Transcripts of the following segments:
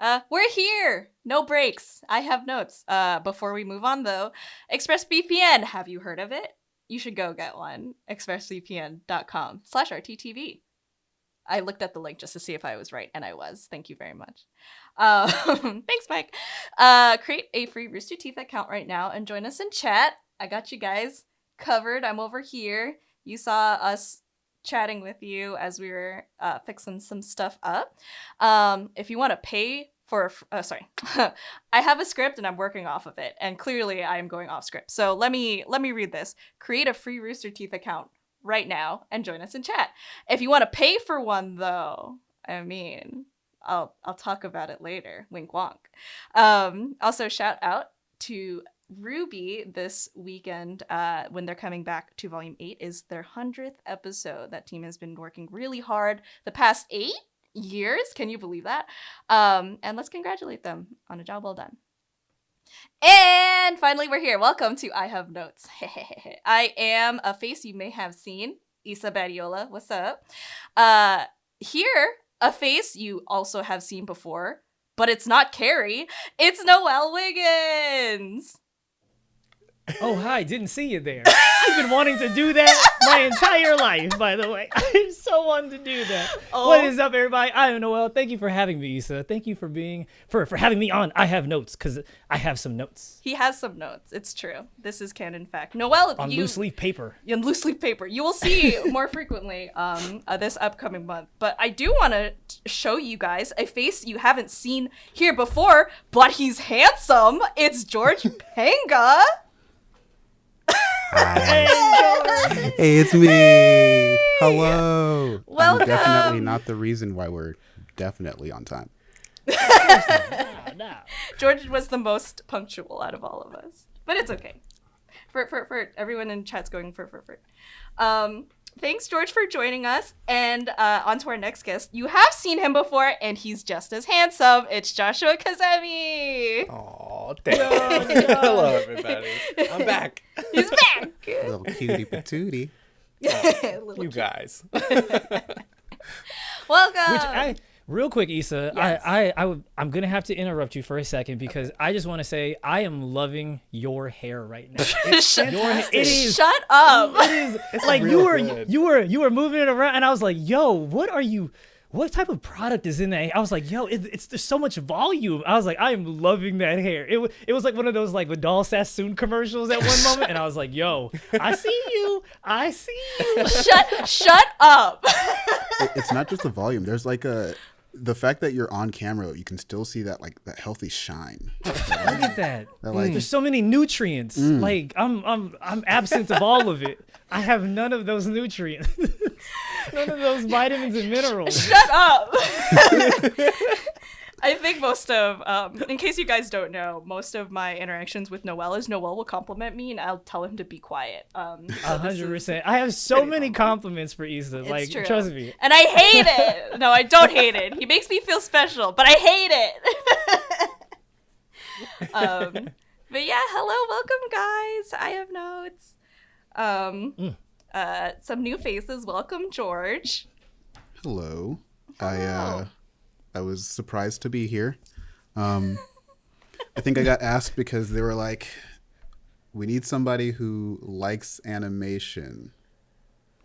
Uh, we're here. No breaks. I have notes. Uh, before we move on though, ExpressVPN. Have you heard of it? You should go get one. ExpressVPN.com slash RTTV. I looked at the link just to see if I was right, and I was. Thank you very much. Um, thanks, Mike. Uh, create a free Rooster Teeth account right now and join us in chat. I got you guys covered. I'm over here. You saw us chatting with you as we were uh, fixing some stuff up. Um, if you want to pay for, uh, sorry, I have a script and I'm working off of it, and clearly I am going off script. So let me let me read this. Create a free Rooster Teeth account right now and join us in chat. If you want to pay for one, though, I mean, I'll I'll talk about it later. Wink wonk. Um, also, shout out to RWBY this weekend uh, when they're coming back to Volume 8 is their 100th episode. That team has been working really hard the past eight years. Can you believe that? Um, and let's congratulate them on a job well done. And finally, we're here. Welcome to I Have Notes. I am a face you may have seen, Isa Badiola. What's up? Uh, here, a face you also have seen before, but it's not Carrie. It's Noelle Wiggins. Oh, hi. Didn't see you there. I've been wanting to do that my entire life, by the way. I so wanted to do that. Oh. What is up, everybody? I am Noelle. Thank you for having me, Issa. Thank you for being, for, for having me on. I have notes, because I have some notes. He has some notes. It's true. This is canon fact. Noelle, on you, loose leaf paper. On loose leaf paper. You will see more frequently um, uh, this upcoming month. But I do want to show you guys a face you haven't seen here before, but he's handsome. It's George Panga. Hi. hey, it's me. Hello. Welcome. I'm definitely not the reason why we're definitely on time. George was the most punctual out of all of us, but it's okay. For for for everyone in chat's going for for for. Um, thanks, George, for joining us. And uh, on to our next guest. You have seen him before, and he's just as handsome. It's Joshua Kazemi. Oh, thank Hello, everybody. I'm back. He's back. Little cutie patootie. Oh, you guys. Welcome. Which I Real quick, Issa, yes. I, I, I w- I'm gonna have to interrupt you for a second because okay. I just want to say I am loving your hair right now. It's, your it is. Shut up. It is. It's like you were, good. you were, you were moving it around, and I was like, "Yo, what are you?" What type of product is in that? I was like, yo, it, it's there's so much volume. I was like, I am loving that hair. It, it was like one of those like Vidal Sassoon commercials at one moment, and I was like, yo, I see you, I see you. Shut, shut up. it, it's not just the volume. There's like a the fact that you're on camera, you can still see that like that healthy shine. Look at that. that like, mm. There's so many nutrients. Mm. Like I'm I'm I'm absent of all of it. I have none of those nutrients. none of those vitamins and minerals. Shut up. I think most of, um, in case you guys don't know, most of my interactions with Noel is Noel will compliment me and I'll tell him to be quiet. Um, so 100%. I have so many compliments for Issa. It's like, true. trust me. And I hate it. No, I don't hate it. He makes me feel special, but I hate it. um, but yeah, hello, welcome, guys. I have notes. Um, mm. uh, some new faces. Welcome, George. Hello. hello. I, uh, I was surprised to be here. Um, I think I got asked because they were like, "We need somebody who likes animation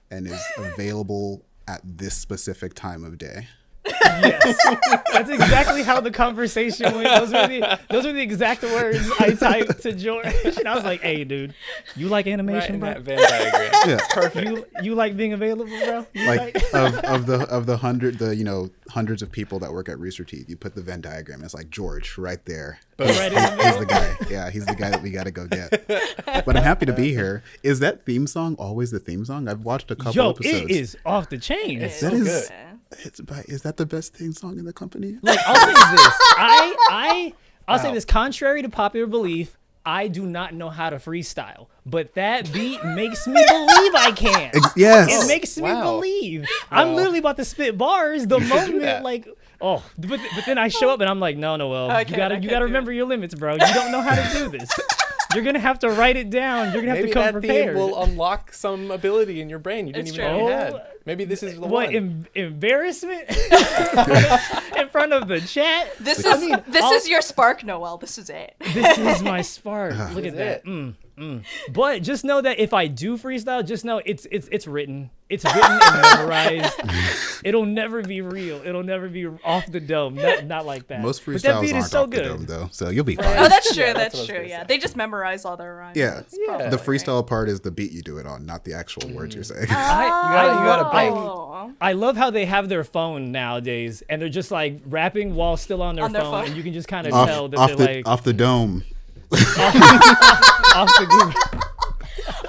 and is available at this specific time of day." Yes, that's exactly how the conversation went. Those were the those were the exact words I typed to George, and I was like, "Hey, dude, you like animation, right bro? Venn diagram. yeah, perfect. You you like being available, bro? You like, like- of of the of the hundred the you know hundreds of people that work at Rooster Teeth, you put the Venn diagram. It's like George right there. He's, right he's, he's the guy. Yeah, he's the guy that we got to go get. But I'm happy to be here. Is that theme song always the theme song? I've watched a couple Yo, episodes. it is off the chain. It's that so is, good. It's is that the best thing song in the company? Like I'll say this, I I I'll wow. say this. Contrary to popular belief, I do not know how to freestyle, but that beat makes me believe I can. Yes, it makes wow. me believe. Wow. I'm literally about to spit bars the moment like. Oh, but, but then I show up and I'm like, no, no, well, you gotta you gotta remember your limits, bro. You don't know how to do this. You're gonna have to write it down. You're gonna have Maybe to come that prepared. will unlock some ability in your brain you didn't it's even true. know you had. Oh, Maybe this is the what one. em- embarrassment in front of the chat? This I is mean, this I'll- is your spark, Noel. This is it. This is my spark. Look This at that. Mm, mm. But just know that if I do freestyle, just know it's it's it's written. It's written and memorized. It'll never be real. It'll never be off the dome. Not, not like that. Most But that freestyles beat aren't is so off the dome though, so you'll be fine. Oh, that's true. Yeah, that's that's what I was true. Yeah, say. they just memorize all their rhymes. Yeah. Yeah. probably The right. freestyle part is the beat you do it on, not the actual words you're saying. I, gotta- you gotta I- Oh. I love how they have their phone nowadays, and they're just like rapping while still on their, On their phone, phone. and you can just kind of tell that off they're the like off the dome. Off the Google.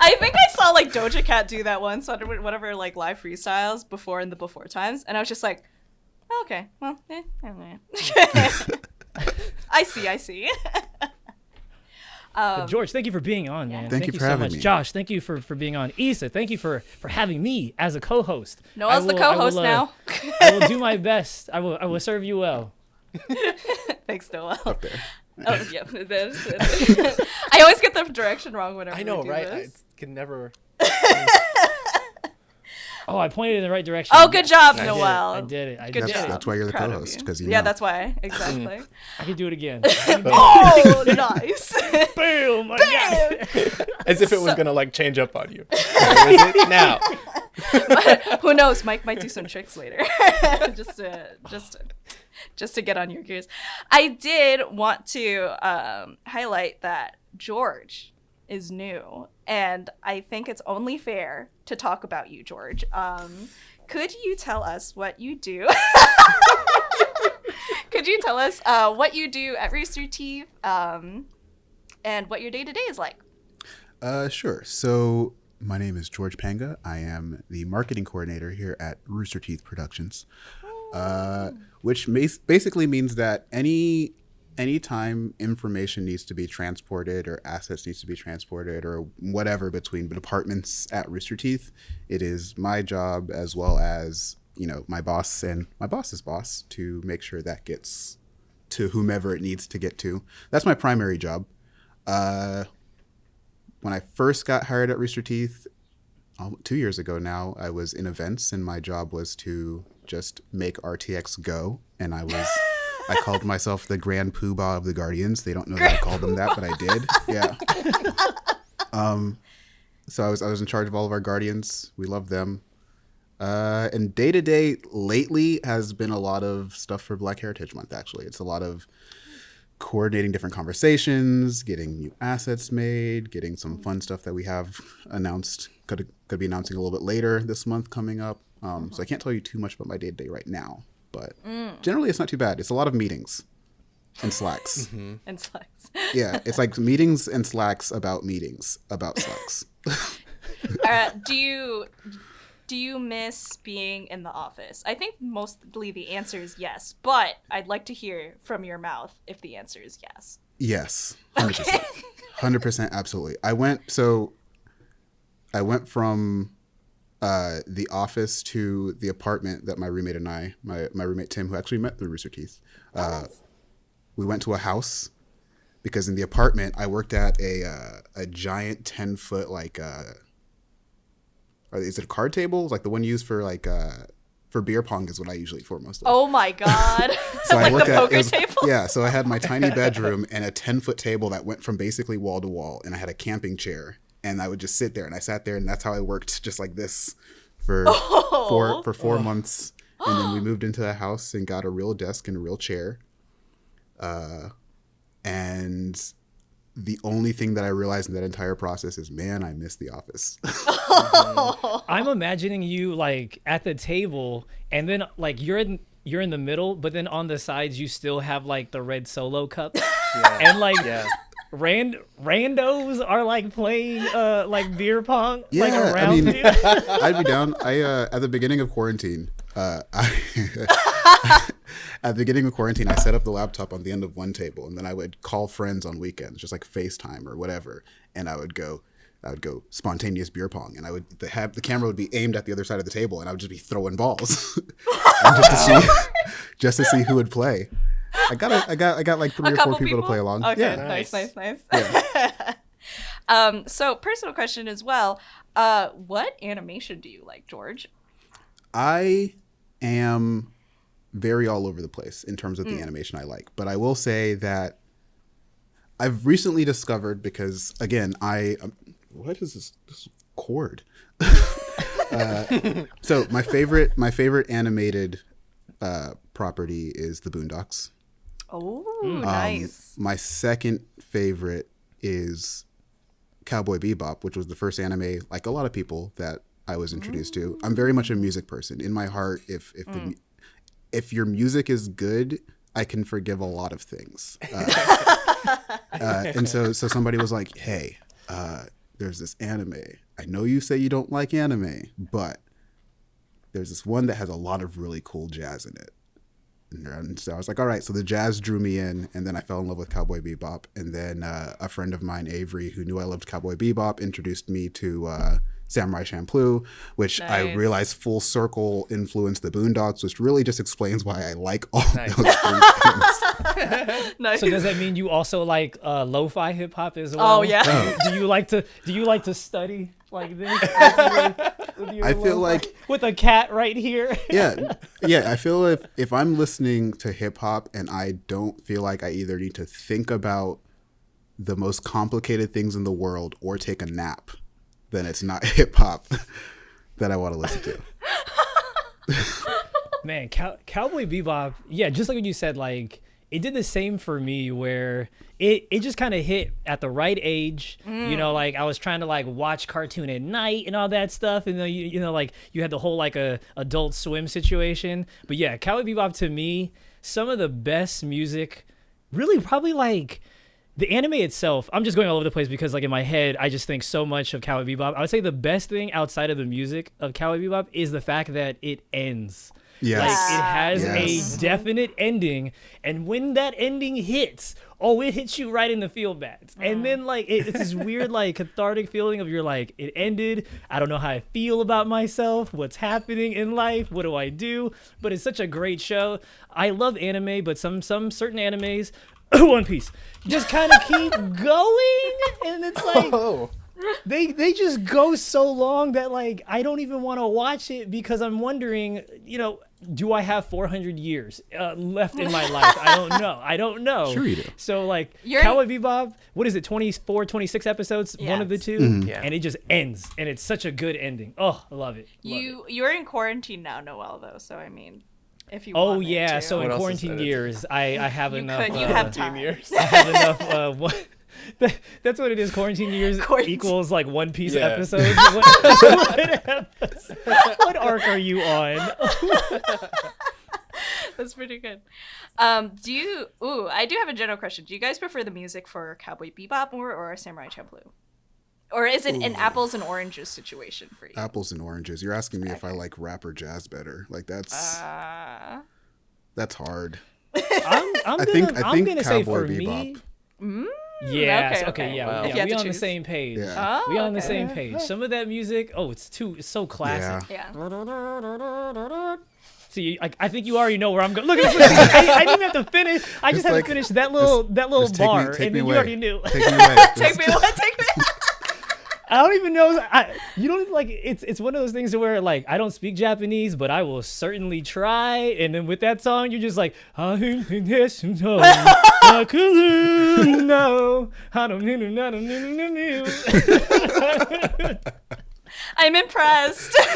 I think I saw like Doja Cat do that once on whatever like live freestyles before in the before times, and I was just like, oh, okay, well, eh, eh. I see, I see. um, George, thank you for being on, man. Thank you for so having much. me. Josh, thank you for, for being on. Isa, thank you for, for having me as a co-host. Noel's I the co-host will, uh, now. I will do my best. I will I will serve you well. Thanks, Noel. Up there. Oh, yeah. there's- I always get the direction wrong whenever I know, we do right? I can never. Oh, I pointed in the right direction. Oh, good job, I did it. Noel. I did it. I Good did That's, job. it. that's why you're the co-host because you Yeah, know. that's why. Exactly. I can do it again. oh, nice. Boom! I got. As if it was So- gonna like change up on you. Where is it now? Who knows? Mike might do some tricks later, just to just to, just to get on your gears. I did want to um, highlight that George is new, and I think it's only fair to talk about you, George. Um, could you tell us what you do? could you tell us uh, what you do at Rooster Teeth um, and what your day to day is like? Uh, sure. So my name is George Panga. I am the marketing coordinator here at Rooster Teeth Productions, uh, which basically means that any anytime information needs to be transported or assets needs to be transported or whatever between departments at Rooster Teeth, it is my job as well as you know my boss and my boss's boss to make sure that gets to whomever it needs to get to. That's my primary job. Uh, when I first got hired at Rooster Teeth, um, two years ago now, I was in events, and my job was to just make RTX go. And I was, I called myself the Grand Poobah of the Guardians. They don't know that I called them that, but I did. Yeah. Um, so I was I was in charge of all of our Guardians. We love them. Uh, and day to day lately has been a lot of stuff for Black Heritage Month. Actually, it's a lot of coordinating different conversations, getting new assets made, getting some fun stuff that we have announced. Could could be announcing a little bit later this month coming up. Um, so I can't tell you too much about my day to day right now, but generally it's not too bad. It's a lot of meetings and slacks. And slacks. yeah, it's like meetings and slacks about meetings about slacks. uh, do you do you miss being in the office? I think mostly the answer is yes, but I'd like to hear from your mouth if the answer is yes. Yes, hundred percent, hundred percent, absolutely. I went so. I went from uh, the office to the apartment that my roommate and I, my my roommate Tim, who actually met through Rooster Teeth, uh, we went to a house because in the apartment I worked at a uh, a giant ten foot like uh, is it a card table? Like the one used for like uh, for beer pong is what I usually for most of. Oh my god! So like I worked the at poker was- table. Yeah, so I had my tiny bedroom and a ten foot table that went from basically wall to wall, and I had a camping chair, and I would just sit there, and I sat there, and that's how I worked, just like this, for Oh. four for four months, and then we moved into the house and got a real desk and a real chair, uh, and the only thing that I realized in that entire process is, man, I miss the office. I'm imagining you like at the table, and then like you're in you're in the middle, but then on the sides you still have like the red solo cup, Yeah. and like yeah. Rand randos are like playing uh like beer pong like Yeah, I mean- you. I'd be down. I uh, at the beginning of quarantine, uh, I, at the beginning of quarantine, I set up the laptop on the end of one table, and then I would call friends on weekends, just like FaceTime or whatever, and I would go. I would go spontaneous beer pong, and I would the, have the camera would be aimed at the other side of the table, and I would just be throwing balls, just to see, just to see who would play. I got a, I got I got like three A or four people, to play along. Okay, Yeah, nice, Nice. nice, nice. um, so personal question as well. Uh, what animation do you like, George? I am very all over the place in terms of the animation I like, but I will say that I've recently discovered because again, I um, what is this, this cord? uh, so my favorite my favorite animated uh, property is the Boondocks. Oh, Um, nice. My second favorite is Cowboy Bebop, which was the first anime, like a lot of people, that I was introduced to. I'm very much a music person. In my heart, if if the, if your music is good, I can forgive a lot of things. Uh, uh, and so so somebody was like, "Hey, uh, there's this anime. I know you say you don't like anime, but there's this one that has a lot of really cool jazz in it." And so I was like, all right. So the jazz drew me in, and then I fell in love with Cowboy Bebop. And then uh, a friend of mine, Avery, who knew I loved Cowboy Bebop, introduced me to uh, Samurai Champloo, which I realized full circle influenced the Boondocks, which really just explains why I like all Nice. those three things. nice. So does that mean you also like uh, lo-fi hip hop as well? Oh, yeah. Do you like to do you like to study like this? with your- with your I feel lo-fi- like- with a cat right here. yeah, yeah. I feel if if I'm listening to hip hop and I don't feel like I either need to think about the most complicated things in the world or take a nap, then it's not hip hop that I want to listen to. Man, Cow- Cowboy Bebop, yeah, just like what you said, like it did the same for me where it it just kind of hit at the right age. You mm. know, like I was trying to like watch cartoon at night and all that stuff, and then you you know like you had the whole like a Adult Swim situation. But yeah, Cowboy Bebop to me, some of the best music, really probably like the anime itself, I'm just going all over the place because, like, in my head, I just think so much of Cowboy Bebop. I would say the best thing outside of the music of Cowboy Bebop is the fact that it ends. Yes. Like, it has Yes. a definite ending, and when that ending hits, oh, it hits you right in the feel bats. And then, mm. like, it, it's this weird, like, cathartic feeling of you're like, it ended. I don't know how I feel about myself. What's happening in life? What do I do? But it's such a great show. I love anime, but some some certain animes. One Piece just kind of keep going, and it's like Oh, they they just go so long that like I don't even want to watch it because I'm wondering, you know, do I have 400 years uh, left in my life? I don't know. I don't know. Sure you do. So like You're- Cowboy Bebop, what is it? 24, 26 episodes, one of the 2 Mm-hmm. Yeah. and it just ends, and it's such a good ending. Oh, I love it. Love it. You you're in quarantine now, Noel. Though, so I mean, if you. Oh yeah, to. so What in quarantine years, I I have You enough. could- you uh, have time. years. I have enough. Uh, what, that, that's what it is. Quarantine years Quarantine. equals like One Piece Yeah. episodes. What, what episode- what arc are you on? That's pretty good. Um, do you? Ooh, I do have a general question. Do you guys prefer the music for Cowboy Bebop more or Samurai Champloo? Or is it an apples and oranges situation for you? Apples and oranges. You're asking me if I like rap or jazz better. Like that's Uh, that's hard. I'm, I'm I gonna, think I am think gonna say Cowboy for Bebop. me. Yes. okay, Okay. okay. Yeah. Wow. Yeah we to on the same page. Yeah. oh, we on the same page. Some of that music, oh, it's too, it's so classic. Yeah. Yeah. See, I, I think you already know where I'm going. Look at this. I, I didn't even have to finish. I just Just had like- to finish that little that little Just take me- bar, and me then you already knew. Take me away. Take me, what? Take me. I don't even know. I, you don't like. It's it's one of those things where like I don't speak Japanese, but I will certainly try. And then with that song, you're just like, I don't know. I couldn't know. I'm impressed.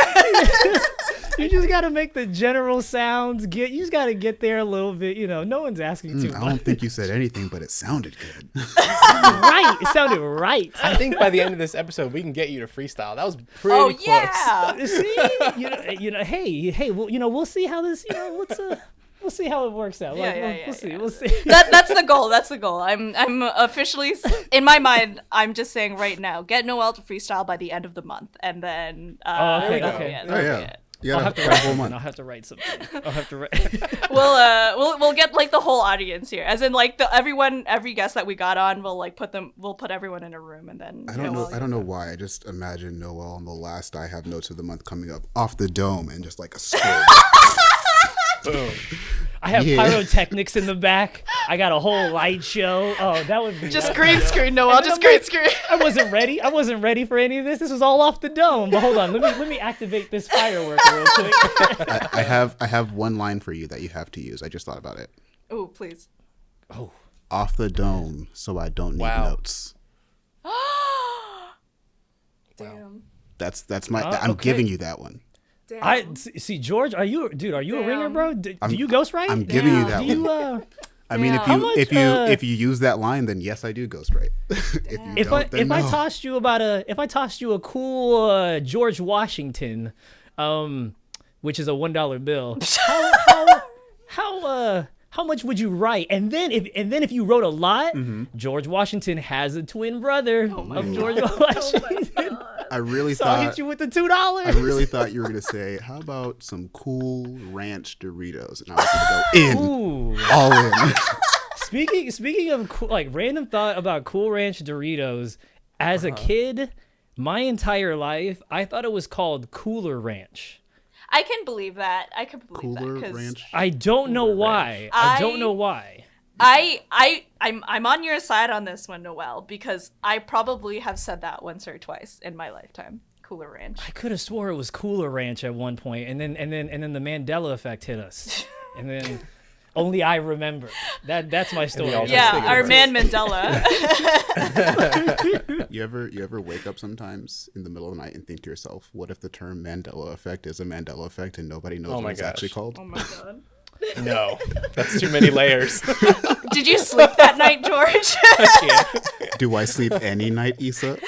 You just gotta make the general sounds. Get you just gotta get there a little bit. You know, no one's asking too Mm, I much. don't think you said anything, but it sounded good. right. It sounded right. I think by the end of this episode, we can get you to freestyle. That was pretty oh close. yeah. see, you know, you know, hey, hey, well, you know, we'll see how this, you know, let's, uh, we'll see how it works out. Yeah, Like, yeah, we'll, yeah, we'll see, yeah. we'll see. that that's the goal. That's the goal. I'm I'm officially in my mind. I'm just saying right now. Get Noel to freestyle by the end of the month, and then uh, Oh, okay, that'll okay. be it, Oh that'll yeah. it. You I'll gotta have to write a whole something. month. I'll have to write something. I'll have to write. We'll uh we'll we'll get like the whole audience here, as in like the everyone every guest that we got on. We'll like put them. We'll put everyone in a room, and then I don't know. Noel- I don't know why. I just imagine Noel on the last I have notes of the month coming up off the dome and just like a score. Boom. I have Yeah. pyrotechnics in the back. I got a whole light show. Oh, that would be Just that- green screen, Noel. then Just green screen. I wasn't ready. I wasn't ready for any of this. This was all off the dome. But hold on, let me let me activate this firework real quick. I, I have I have one line for you that you have to use. I just thought about it. Oh, please. oh, Off the dome, so I don't need Wow. notes. Damn. That's that's my. Uh, I'm okay. giving you that one. Damn. I see, see, George. Are you dude? Are you a ringer, bro? Do, do you ghostwrite? I'm giving you that do you uh? I mean, if you much, if you uh, if you use that line, then yes, I do ghostwrite. if you If don't, I then if no. I tossed you about a if I tossed you a cool uh, George Washington, um, which is a one dollar bill, how how how uh how much would you write? And then if and then if you wrote a lot, Mm-hmm. George Washington has a twin brother Oh of George Washington. I really so I'll thought hit you with the two dollars. I really thought you were gonna say, "How about some cool ranch Doritos?" And I was gonna go in, Ooh. all in. Speaking speaking of cool, like random thought about Cool Ranch Doritos, as Uh-huh. a kid, my entire life I thought it was called Cooler Ranch. I can believe that. I can believe Cooler that because ranch. I don't know why. I, don't know why. I I I'm I'm on your side on this one, Noel, because I probably have said that once or twice in my lifetime. Cooler Ranch. I could have swore it was Cooler Ranch at one point, and then and then and then the Mandela effect hit us, and then only I remember. That that's my story. all Yeah, our about man Mandela. You ever you ever wake up sometimes in the middle of the night and think to yourself, "What if the term Mandela effect is a Mandela effect and nobody knows Oh what my it's actually called?" oh my god. No, that's too many layers. Did you sleep that night, George? yeah. Do I sleep any night, Issa?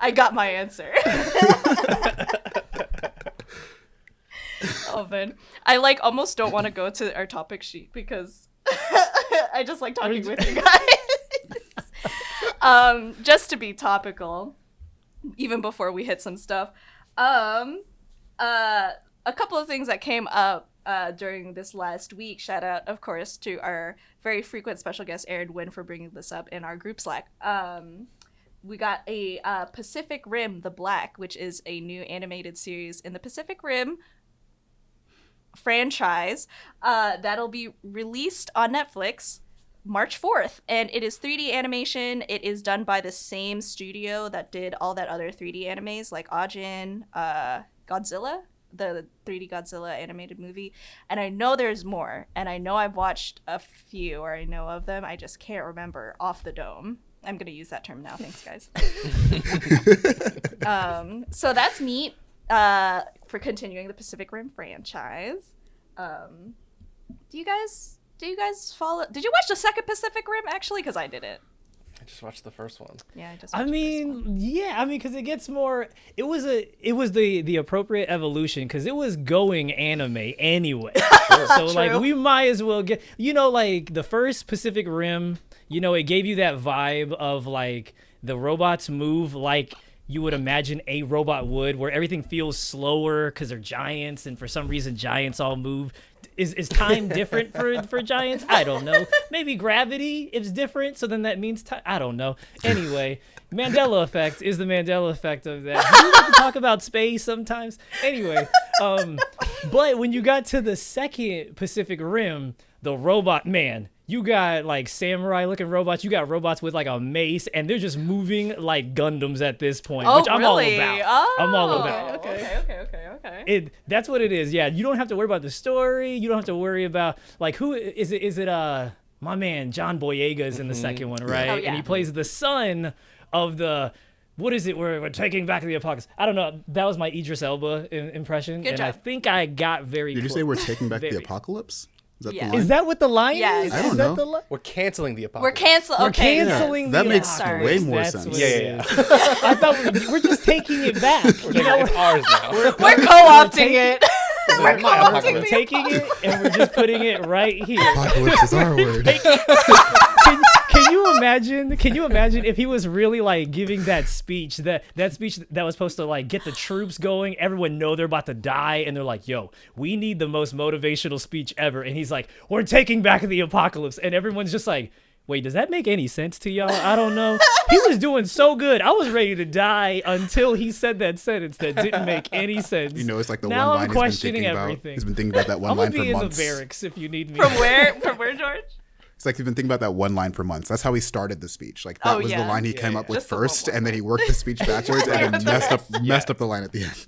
I got my answer. oh man, I like almost don't want to go to our topic sheet because I just like talking with you guys. um, just to be topical, even before we hit some stuff. Um, uh, a couple of things that came up uh, during this last week. Shout out, of course, to our very frequent special guest Aaron Wynn for bringing this up in our group Slack. Um, we got a uh, Pacific Rim: The Black, which is a new animated series in the Pacific Rim franchise uh, that'll be released on Netflix March 4th. And it is 3D animation. It is done by the same studio that did all that other 3D animes like Ajin, uh, Godzilla, the 3D Godzilla animated movie. And I know there's more. And I know I've watched a few, or I know of them. I just can't remember off the dome. I'm going to use that term now. Thanks, guys. um, so that's neat uh, for continuing the Pacific Rim franchise. Um, do you guys do you guys follow? Did you watch the second Pacific Rim actually? Because I didn't. I just watched the first one. Yeah, I just. I watched the first one. mean, yeah, I mean, because it gets more. It was a, it was the the appropriate evolution because it was going anime anyway. so like, we might as well get, you know, like the first Pacific Rim. You know, it gave you that vibe of like the robots move like you would imagine a robot would, where everything feels slower because they're giants, and for some reason, giants all move. Is, is time different for for giants? I don't know. Maybe gravity is different, so then that means time. I don't know. Anyway, Mandela effect is the Mandela effect of that. We like to talk about space sometimes. Anyway, um, but when you got to the second Pacific Rim, the robot man, you got like samurai looking robots. You got robots with like a mace, and they're just moving like Gundams at this point, Oh, which I'm really? all about. Oh, I'm all about. Okay, okay, okay, okay, okay. It that's what it is. Yeah, you don't have to worry about the story. You don't have to worry about like who is it? Is it uh my man John Boyega is in the second one, right? Oh, yeah. And he plays the son of the. What is it? We're, we're taking back the apocalypse. I don't know. That was my Idris Elba im- impression, Good and I think I got very. Did you say we're taking back the apocalypse? Is that Yeah. the line? Is that what the line Yes. is? I don't that know. the line? We're canceling the We're apocalypse. cancel. We're okay. canceling That the makes apocalypse. way more That's sense. what Yeah, yeah. I thought we, we're just taking it back. You know, it's ours now. We're co-opting it. We're co-opting we're taking it and we're just putting it right here. Apocalypse is our word. can, can you imagine can you imagine if he was really like giving that speech that that speech that was supposed to like get the troops going everyone know they're about to die and they're like yo we need the most motivational speech ever and he's like we're taking back the apocalypse and everyone's just like Wait, does that make any sense to y'all? I don't know. He was doing so good. I was ready to die until he said that sentence that didn't make any sense. You know, it's like the now one I'm line he's been questioning thinking about. everything. He's been thinking about that one I'm gonna line for be in months. the barracks if you need me. From where? From where, George? It's like he's been thinking about that one line for months. That's how he started the speech. Like that Oh, was yeah. the line he Yeah, came yeah. up with Just the one first, and then he worked the speech backwards and then messed up messed up the line at the end.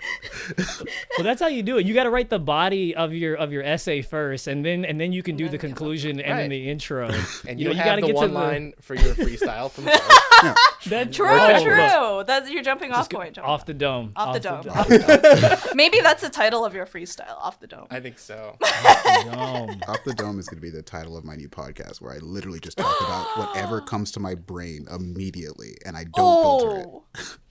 well, that's how you do it. You got to write the body of your of your essay first, and then and then you can do the conclusion and then the intro. And you you, know, you gotta the get to one the- line for your freestyle from first. That, True, oh, true. That's your jumping off point. jumping off the dome. off the dome. dome. Off the dome. Maybe that's the title of your freestyle. Off the dome. I think so. dome. Off the dome is going to be the title of my new podcast, where I literally just talk about whatever comes to my brain immediately, and I don't filter it. Oh.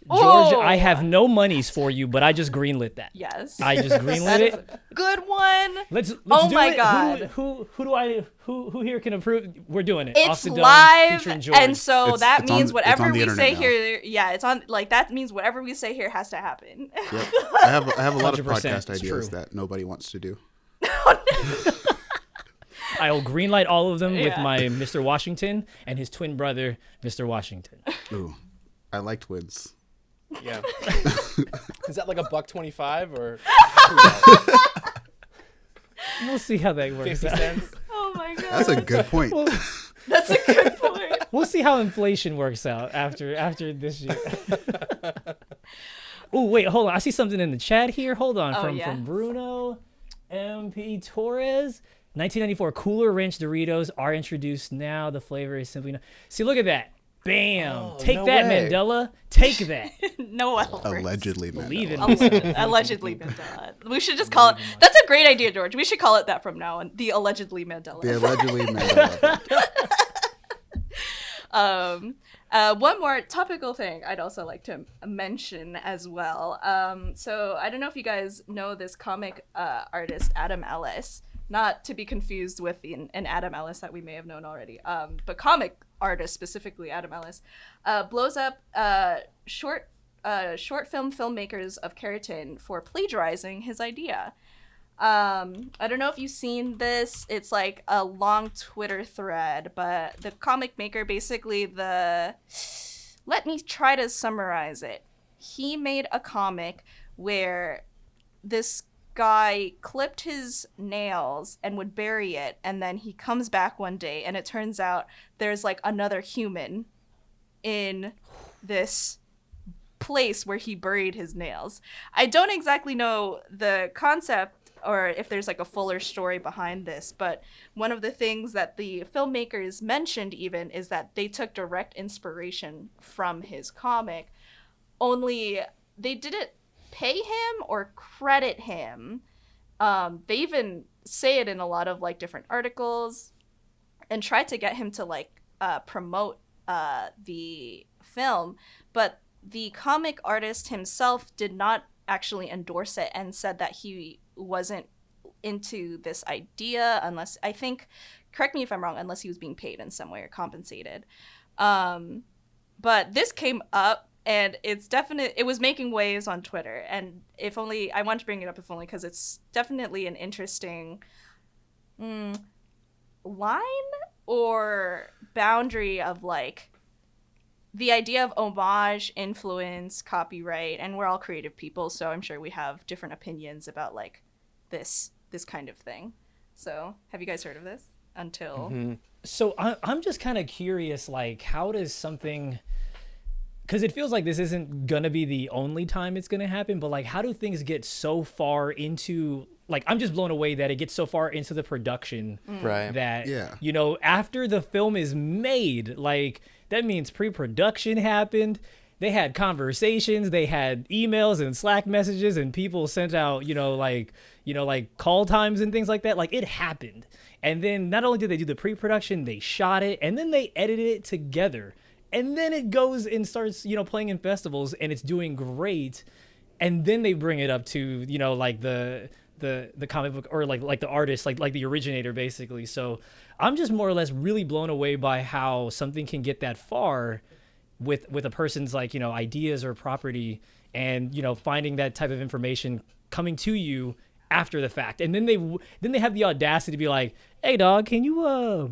Oh, George, I Oh. have no monies for you, but I just greenlit that. Yes. I just greenlit it. Good one. Let's, let's Oh do my it. God. who who do I who who here can approve? We're doing it. Off It's the dome, live, featuring George. and so It's- that it's means it's whatever we say now. here, yeah, it's on. Like that means whatever we say here has to happen. Yep. I have I have a lot of podcast ideas true. that nobody wants to do. I'll greenlight all of them with my Mr. Washington and his twin brother, Mr. Washington. Ooh, I like twins. Yeah. Is that like a buck twenty-five or We'll see how that works. fifty out. cents? oh my god, That's a good point. that's a good point. We'll see how inflation works out after after this year. oh wait, hold on. I see something in the chat here. Hold on, Oh, from yeah. from Bruno MP Torres. 1994 Cooler Ranch Doritos are introduced now. The flavor is simply no- see. Look at that. Bam! Oh, Take no that, way. Mandela. Take that. No Alfred. Allegedly, Believe in Allegedly, allegedly Mandela. We should just call it. That's a great idea, George. We should call it that from now on. The allegedly Mandela. The allegedly Mandela. um, uh, one more topical thing I'd also like to mention as well. Um, so I don't know if you guys know this comic uh, artist Adam Ellis, not to be confused with the, an Adam Ellis that we may have known already, um, but comic artist specifically Adam Ellis, uh, blows up uh, short uh, short film filmmakers of Keratin for plagiarizing his idea. Um, I don't know if you've seen this. It's like a long Twitter thread, but the comic maker basically the let me try to summarize it. He made a comic where this guy clipped his nails and would bury it and then he comes back one day and it turns out there's like another human in this place where he buried his nails. I don't exactly know the concept or if there's like a fuller story behind this, but one of the things that the filmmakers mentioned even is that they took direct inspiration from his comic, only they didn't pay him or credit him. Um, they even say it in a lot of like different articles and try to get him to like uh, promote uh, the film, but the comic artist himself did not actually endorse it and said that he wasn't into this idea unless I think correct me if I'm wrong unless he was being paid in some way or compensated. Um, but this came up and it's definite it was making waves on Twitter and if only I want to bring it up if only because it's definitely an interesting mm, line or boundary of like the idea of homage, influence, copyright, and we're all creative people, so I'm sure we have different opinions about like this this kind of thing. So, have you guys heard of this? Until So I, I'm just kind of curious, like, how does something? Because it feels like this isn't gonna be the only time it's gonna happen, but like, how do things get so far into? Like, I'm just blown away that it gets so far into the production mm. Right. that Yeah. you know after the film is made, like that means pre-production happened. They had conversations, they had emails and Slack messages, and people sent out, you know, like, you know, like call times and things like that. Like it happened. And then not only did they do the pre-production, they shot it, and then they edited it together. And then it goes and starts, you know, playing in festivals, and it's doing great. And then they bring it up to, you know, like the the the comic book or like like the artist, like like the originator, basically. So I'm just more or less really blown away by how something can get that far with with a person's like you know ideas or property and you know finding that type of information coming to you after the fact and then they then they have the audacity to be like hey dog can you uh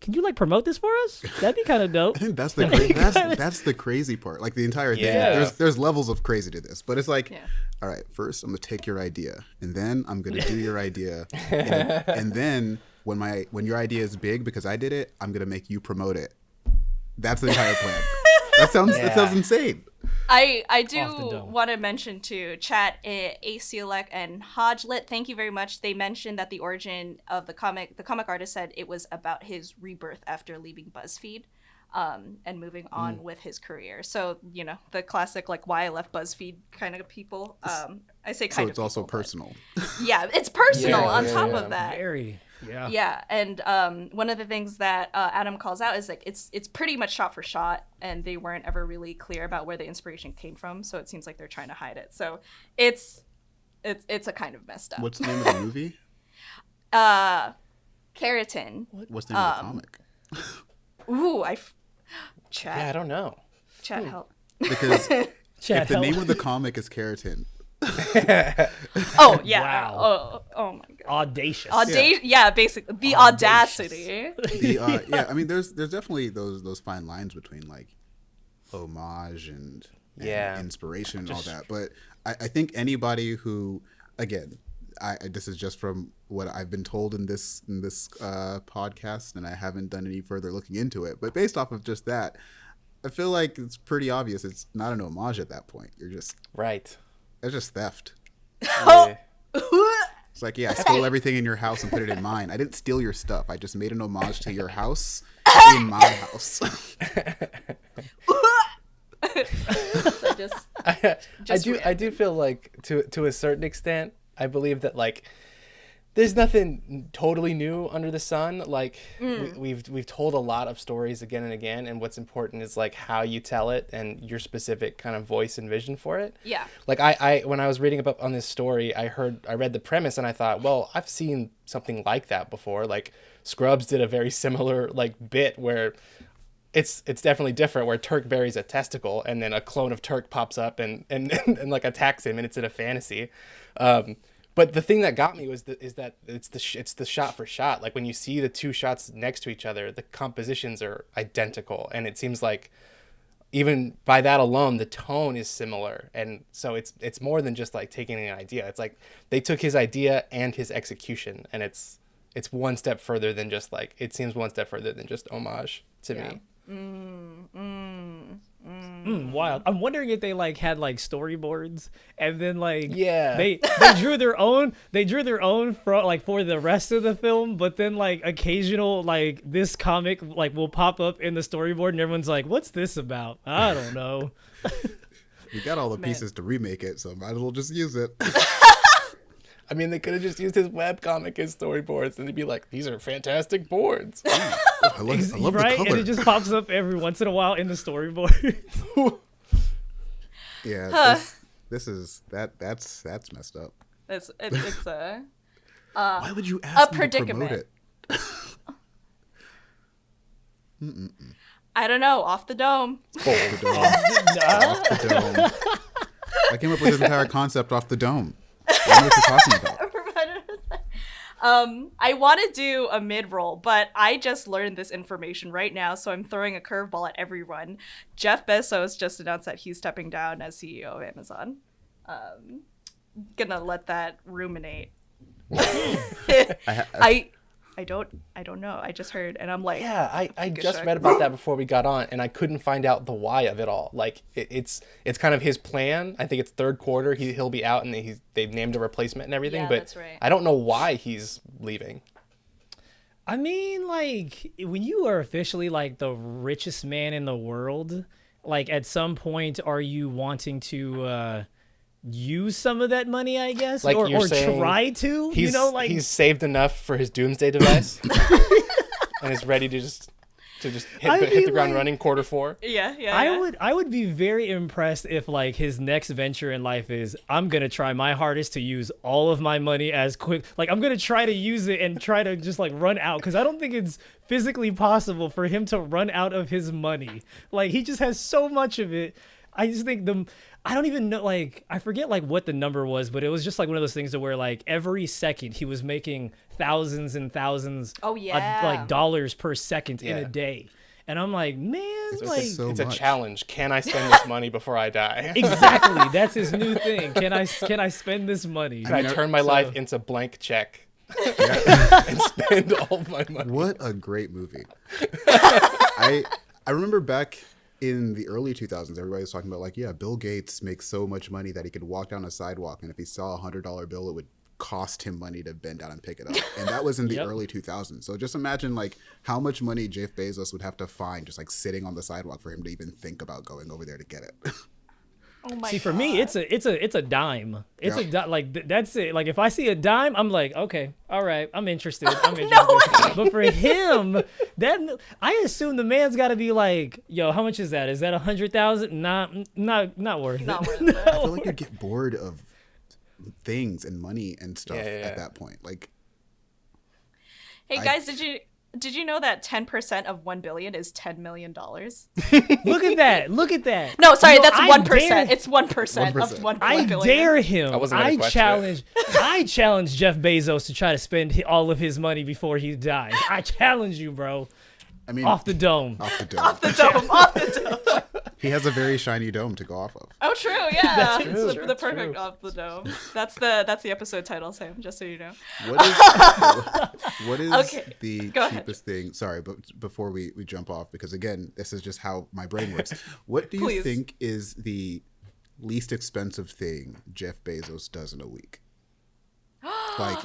can you like promote this for us? That'd be kind of dope. I think that's the cra- that's that's the crazy part. Like the entire thing. Yeah. There's there's levels of crazy to this, but it's like, Yeah. all right, first I'm gonna take your idea, and then I'm gonna do your idea, and, and then when my when your idea is big because I did it, I'm gonna make you promote it. That's the entire plan. that sounds that sounds insane. I I do want to mention to chat uh, Acielec and Hodgelet. Thank you very much. They mentioned that the origin of the comic, the comic artist said it was about his rebirth after leaving BuzzFeed, um, and moving on Hmm. with his career. So you know the classic like why I left BuzzFeed kind of people. Um, I say So kind it's of. also people, but- personal. Yeah, it's personal. Yeah, on yeah, top yeah. of that, Very. Yeah. yeah, and um, one of the things that uh, Adam calls out is like it's it's pretty much shot for shot, and they weren't ever really clear about where the inspiration came from. So it seems like they're trying to hide it. So it's it's it's a kind of messed up. What's the name of the movie? uh, keratin? What? What's the name of the Um, comic? Ooh, I f- Yeah, I don't know. chat help. Because Chad, if the help. name of the comic is Keratin, Oh yeah. Wow. Oh oh my god. audacious. Audacious. Yeah. basically the audacity. the uh, yeah, I mean, there's there's definitely those those fine lines between like homage and, and Yeah. inspiration and all that. But I, I think anybody who, again, I I- this is just from what I've been told in this in this uh, podcast, and I haven't done any further looking into it. But based off of just that, I feel like it's pretty obvious it's not an homage at that point. You're just Right. It's just theft. Oh. Yeah. It's like, yeah, I stole everything in your house and put it in mine. I didn't steal your stuff. I just made an homage to your house in my house. I just I, I Just do I do feel like to to a certain extent I believe that like there's nothing totally new under the sun like we, we've we've told a lot of stories again and again and what's important is like how you tell it and your specific kind of voice and vision for it yeah. like I, I when I was reading up on this story, I heard I read the premise and I thought, well, I've seen something like that before. Like Scrubs did a very similar like bit where it's it's definitely different where Turk buries a testicle and then a clone of Turk pops up and and, and, like attacks him and it's in a fantasy. Um, but the thing that got me was the, is that it's the sh- it's the shot for shot. Like when you see the two shots next to each other, the compositions are identical, and it seems like even by that alone the tone is similar. And so it's it's more than just like taking an idea. It's like they took his idea and his execution and it's it's one step further than just like it seems one step further than just homage to me. Mm, Mm, wild. I'm wondering if they like had like storyboards and then like Yeah. they they drew their own they drew their own for like for the rest of the film, but then like occasional like this comic like will pop up in the storyboard and everyone's like, "What's this about?" I don't know. we got all the pieces to remake it, so might as well just use it. i mean they could have just used his webcomic as storyboards and they'd be like these are fantastic boards I love, I love right? the And it just pops up every once in a while in the storyboard. yeah, this, this is that that's that's messed up. It's it, it's a uh, Why would you ask me to predicament. promote it? I don't know off the dome. Off the dome. Off the dome. I came up with this entire concept off the dome. I know what you're talking about. um, I want to do a mid roll, but I just learned this information right now, so I'm throwing a curveball at everyone. Jeff Bezos just announced that he's stepping down as CEO of Amazon. Um, gonna let that ruminate. I, I don't, I don't know. I just heard, and I'm like, Yeah, I, I just read about that before we got on, and I couldn't find out the why of it all. Like it, it's it's kind of his plan. I think it's third quarter. He he'll be out, and he's they've named a replacement and everything. Yeah, but that's right. I don't know why he's leaving. I mean, like when you are officially like the richest man in the world, like at some point, are you wanting to uh use some of that money? I guess, Like or, or try to. He's you know, like he's saved enough for his doomsday device, and is ready to just to just hit, I the, hit the ground like- running quarter four. yeah, yeah. I yeah. would I would be very impressed if like his next venture in life is I'm gonna try my hardest to use all of my money as quick like I'm gonna try to use it and try to just like run out because I don't think it's physically possible for him to run out of his money like he just has so much of it I just think the I don't even know like I forget like what the number was, but it was just like one of those things to where like every second he was making thousands and thousands Oh, of, yeah. like dollars per second in a day. And I'm like, man, like so it's a challenge. Can I spend this money before I die? exactly that's his new thing. Can I can I spend this money? Can I mean, turn my so- life into blank check and spend all my money? What a great movie. I I remember back in the early 2000s, everybody was talking about like, yeah, Bill Gates makes so much money that he could walk down a sidewalk, and if he saw a hundred dollar bill, it would cost him money to bend down and pick it up. And that was in the Yep. early 2000s. So just imagine like how much money Jeff Bezos would have to find just like sitting on the sidewalk for him to even think about going over there to get it. Oh my See, for me, it's a it's a it's a dime. It's a Yeah. di- like th- that's it. Like if I see a dime, I'm like, okay, all right, I'm interested. I'm interested. but for him, that I assume the man's got to be like, yo, how much is that? Is that a hundred thousand? Not not not worth Not it. worth it. I feel like you'd get bored of things and money and stuff Yeah, yeah, yeah. at that point. Like Hey I- guys, did you did you know that 10% of 1 billion is 10 million dollars? Look at that. Look at that. No, sorry, You know, that's I 1%. dare- It's 1%, 1%. of 1 I billion. dare him. I wasn't I challenge. I challenge Jeff Bezos to try to spend all of his money before he dies. I challenge you, bro. I mean, Off the dome. off the dome. Off the dome, off the dome. he has a very shiny dome to go off of. Oh, true, yeah. That's true, the, true, the perfect true. off the dome. That's the that's the episode title, Sam. Just so you know. What is what is Okay, the go ahead. cheapest thing? Sorry, but before we, we jump off, because again, this is just how my brain works. What do you Please. think is the least expensive thing Jeff Bezos does in a week? like,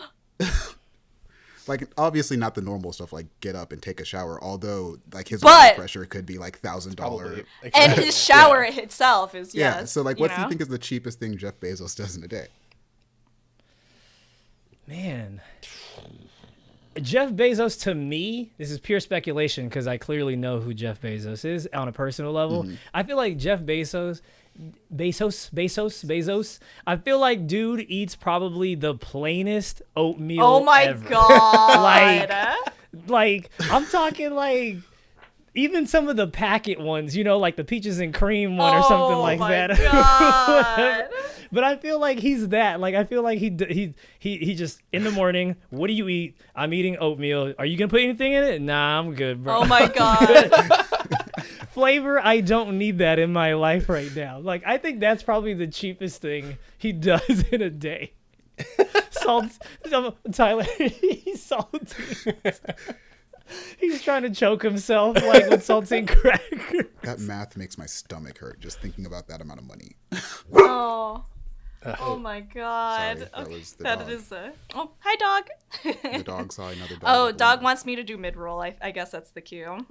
like obviously not the normal stuff like get up and take a shower. Although like his blood pressure could be like thousand dollar. And his shower itself is Yeah. so like, what do you think is the cheapest thing Jeff Bezos does in a day? Man. Jeff Bezos to me, this is pure speculation because I clearly know who Jeff Bezos is on a personal level. Mm-hmm. I feel like Jeff Bezos, Bezos, Bezos, Bezos. I feel like dude eats probably the plainest oatmeal. Oh my ever. god. Like- Like I'm talking like even some of the packet ones, you know, like the peaches and cream one or oh something Oh like my that. God. but I feel like he's that. Like I feel like he he he he just in the morning. What do you eat? I'm eating oatmeal. Are you gonna put anything in it? Nah, I'm good, bro. Oh my god. Flavor, I don't need that in my life right now. Like I think that's probably the cheapest thing he does in a day. Salt, Tyler, he's salty. he's trying to choke himself like with saltine crackers. That math makes my stomach hurt just thinking about that amount of money. Oh. Uh, oh my god. Sorry, that okay. was the that dog. is a. Oh, hi dog. The dog saw another dog. Oh, dog work. wants me to do mid roll. I, I guess that's the cue.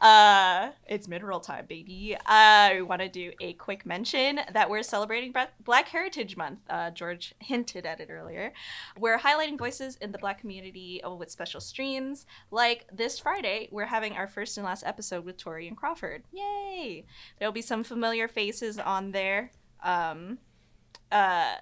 Uh, it's mid roll time, baby. I want to do a quick mention that we're celebrating Black Heritage Month. Uh, George hinted at it earlier. We're highlighting voices in the Black community uh, with special streams. Like this Friday, we're having our first and last episode with Torrian Crawford. Yay! There'll be some familiar faces on there. Um, uh,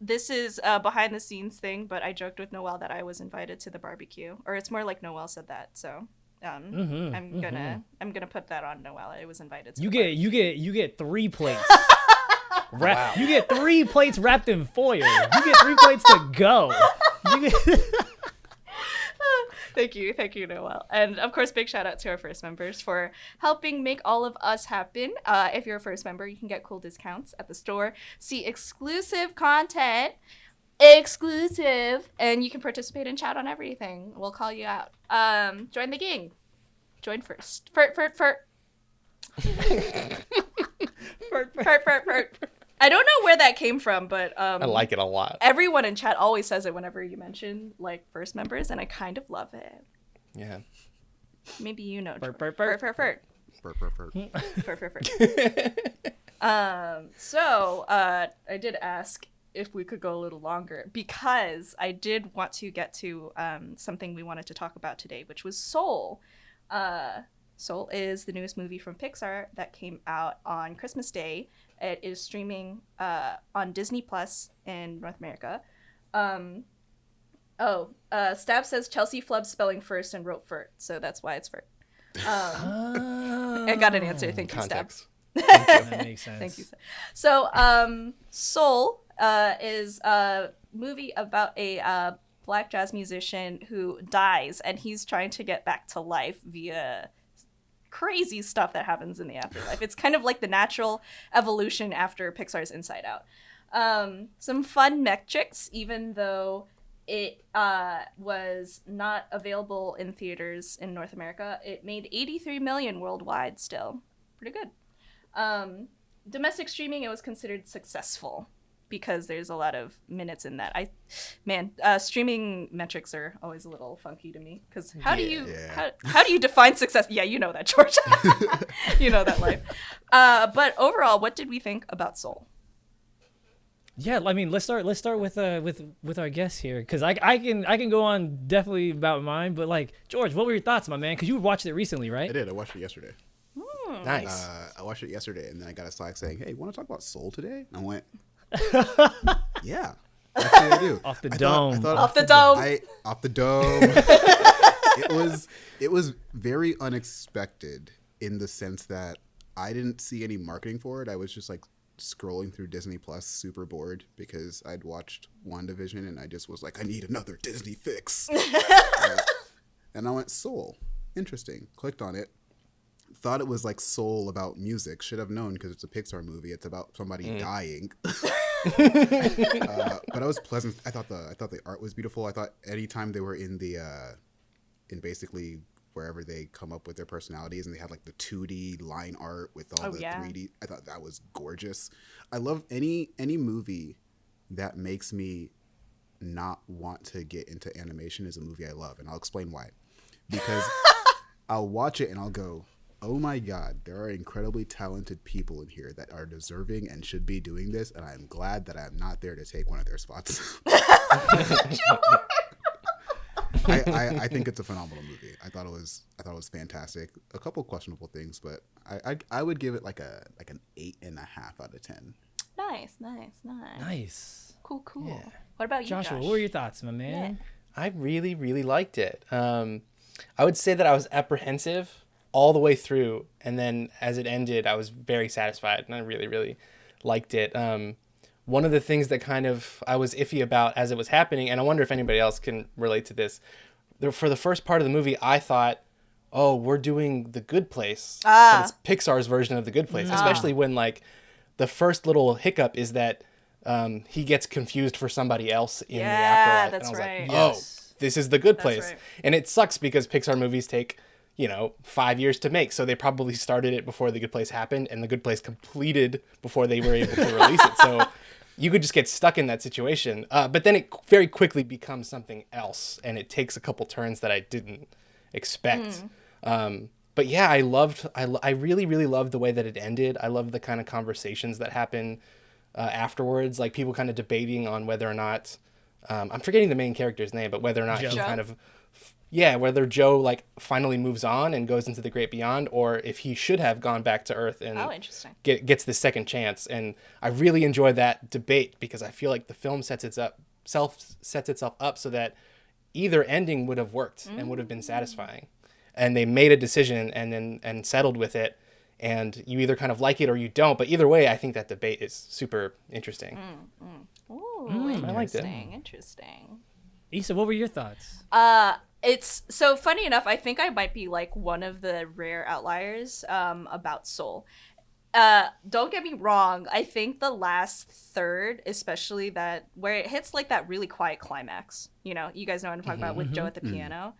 this is a behind the scenes thing, but I joked with Noel that I was invited to the barbecue, or it's more like Noel said that. So, um, Mhm, I'm gonna I'm gonna put that on Noel. I was invited. To You get barbecue. you get you get three plates. Wrap, Wow. You get three plates wrapped in foil. You get three plates to go. You get, Thank you, thank you, Noel, and of course, big shout out to our first members for helping make all of us happen. Uh, if you're a first member, you can get cool discounts at the store, see exclusive content, exclusive, and you can participate and chat on everything. We'll call you out. Um, join the gang. Join first. Fert, fert, fert. Fert, fert, fert. I don't know where that came from, but um, I like it a lot. everyone in chat always says it whenever you mention like first members, and I kind of love it. Yeah. Maybe you know. Fert, George. fert, Fert, fert, Burp, burp, burp. fert, fert, fert. um. So, uh, I did ask if we could go a little longer because I did want to get to um something we wanted to talk about today, which was Soul. Uh, Soul is the newest movie from Pixar that came out on Christmas Day. It is streaming uh, on Disney Plus in North America. Um, oh, uh, Stab says Chelsea flubbed spelling first and wrote Fert, so that's why it's Fert. I got an answer. Thank you, Stab. Context. That makes sense. Thank you. So, um, Soul uh, is a movie about a uh, black jazz musician who dies, and he's trying to get back to life via crazy stuff that happens in the afterlife. It's kind of like the natural evolution after Pixar's Inside Out. Um, some fun metrics, even though it uh, was not available in theaters in North America. It made 83 million worldwide still. Pretty good. Um, domestic streaming, it was considered successful because there's a lot of minutes in that. I, man, uh, streaming metrics are always a little funky to me because how do you Yeah. how, how do you define success? Yeah, you know that, George. you know that life. Uh, but overall, what did we think about Soul? Yeah, I mean, let's start. Let's start with uh with with our guests here, because I I can I can go on definitely about mine, but like George, what were your thoughts, my man? Because you watched it recently, right? I did. I watched it yesterday. Nice. Uh, I watched it yesterday, and then I got a Slack saying, "Hey, want to talk about Soul today?" And I went, "Yeah, actually, I do." Off the I dome. Thought, I thought, Off the dome. I off the dome. it was it was very unexpected in the sense that I didn't see any marketing for it. I was just like scrolling through Disney Plus, super bored because I'd watched WandaVision and I just was like, I need another Disney fix. Uh, and I went Soul, interesting. Clicked on it. Thought it was like Soul about music. Should have known because it's a Pixar movie. It's about somebody dying. uh, but I was pleasant. I thought the I thought the art was beautiful. I thought anytime they were in the uh, in basically wherever they come up with their personalities and they had like the 2D line art with all Oh, the yeah. 3D. I thought that was gorgeous. I love any any movie that makes me not want to get into animation is a movie I love, and I'll explain why. Because I'll watch it and I'll go, "Oh my god, there are incredibly talented people in here that are deserving and should be doing this, and I'm glad that I'm not there to take one of their spots." I, I, I think it's a phenomenal movie. I thought it was I thought it was fantastic. A couple questionable things, but I, I I would give it like a like an eight and a half out of ten. Nice, nice, nice. Nice. Cool, cool. What about you, Joshua, Josh? what were your thoughts, my man? I really, really liked it. Um, I would say that I was apprehensive all the way through, and then as it ended, I was very satisfied, and I really, really liked it. Um, one of the things that kind of I was iffy about as it was happening, and I wonder if anybody else can relate to this. For the first part of the movie, I thought, "Oh, we're doing the Good Place." Ah. It's Pixar's version of the Good Place, especially when like the first little hiccup is that um, he gets confused for somebody else in the Yeah, afterlife. that's and I was right. like, "Oh, Yes. this is the good place. right. And it sucks because Pixar movies take, you know, five years to make. So they probably started it before the good place happened and the good place completed before they were able to release it. So you could just get stuck in that situation. Uh, but then it very quickly becomes something else and it takes a couple turns that I didn't expect. Um, but yeah, I loved, I, I really, really loved the way that it ended. I loved the kind of conversations that happen uh, afterwards, like people kind of debating on whether or not, um, I'm forgetting the main character's name, but whether or not he kind of, yeah, whether Joe like finally moves on and goes into the great beyond, or if he should have gone back to Earth and Oh, interesting. get, gets the second chance. And I really enjoy that debate because I feel like the film sets its up self sets itself up so that either ending would have worked and would have been mm. satisfying. And they made a decision and then and settled with it. And you either kind of like it or you don't. But either way, I think that debate is super interesting. Mm, mm. Ooh, it. interesting, interesting. Issa, what were your thoughts? Uh, it's so funny enough. I think I might be like one of the rare outliers um, about Soul. Uh, don't get me wrong. I think the last third, especially that where it hits like that really quiet climax. You know, you guys know what I'm talking about with Joe at the piano.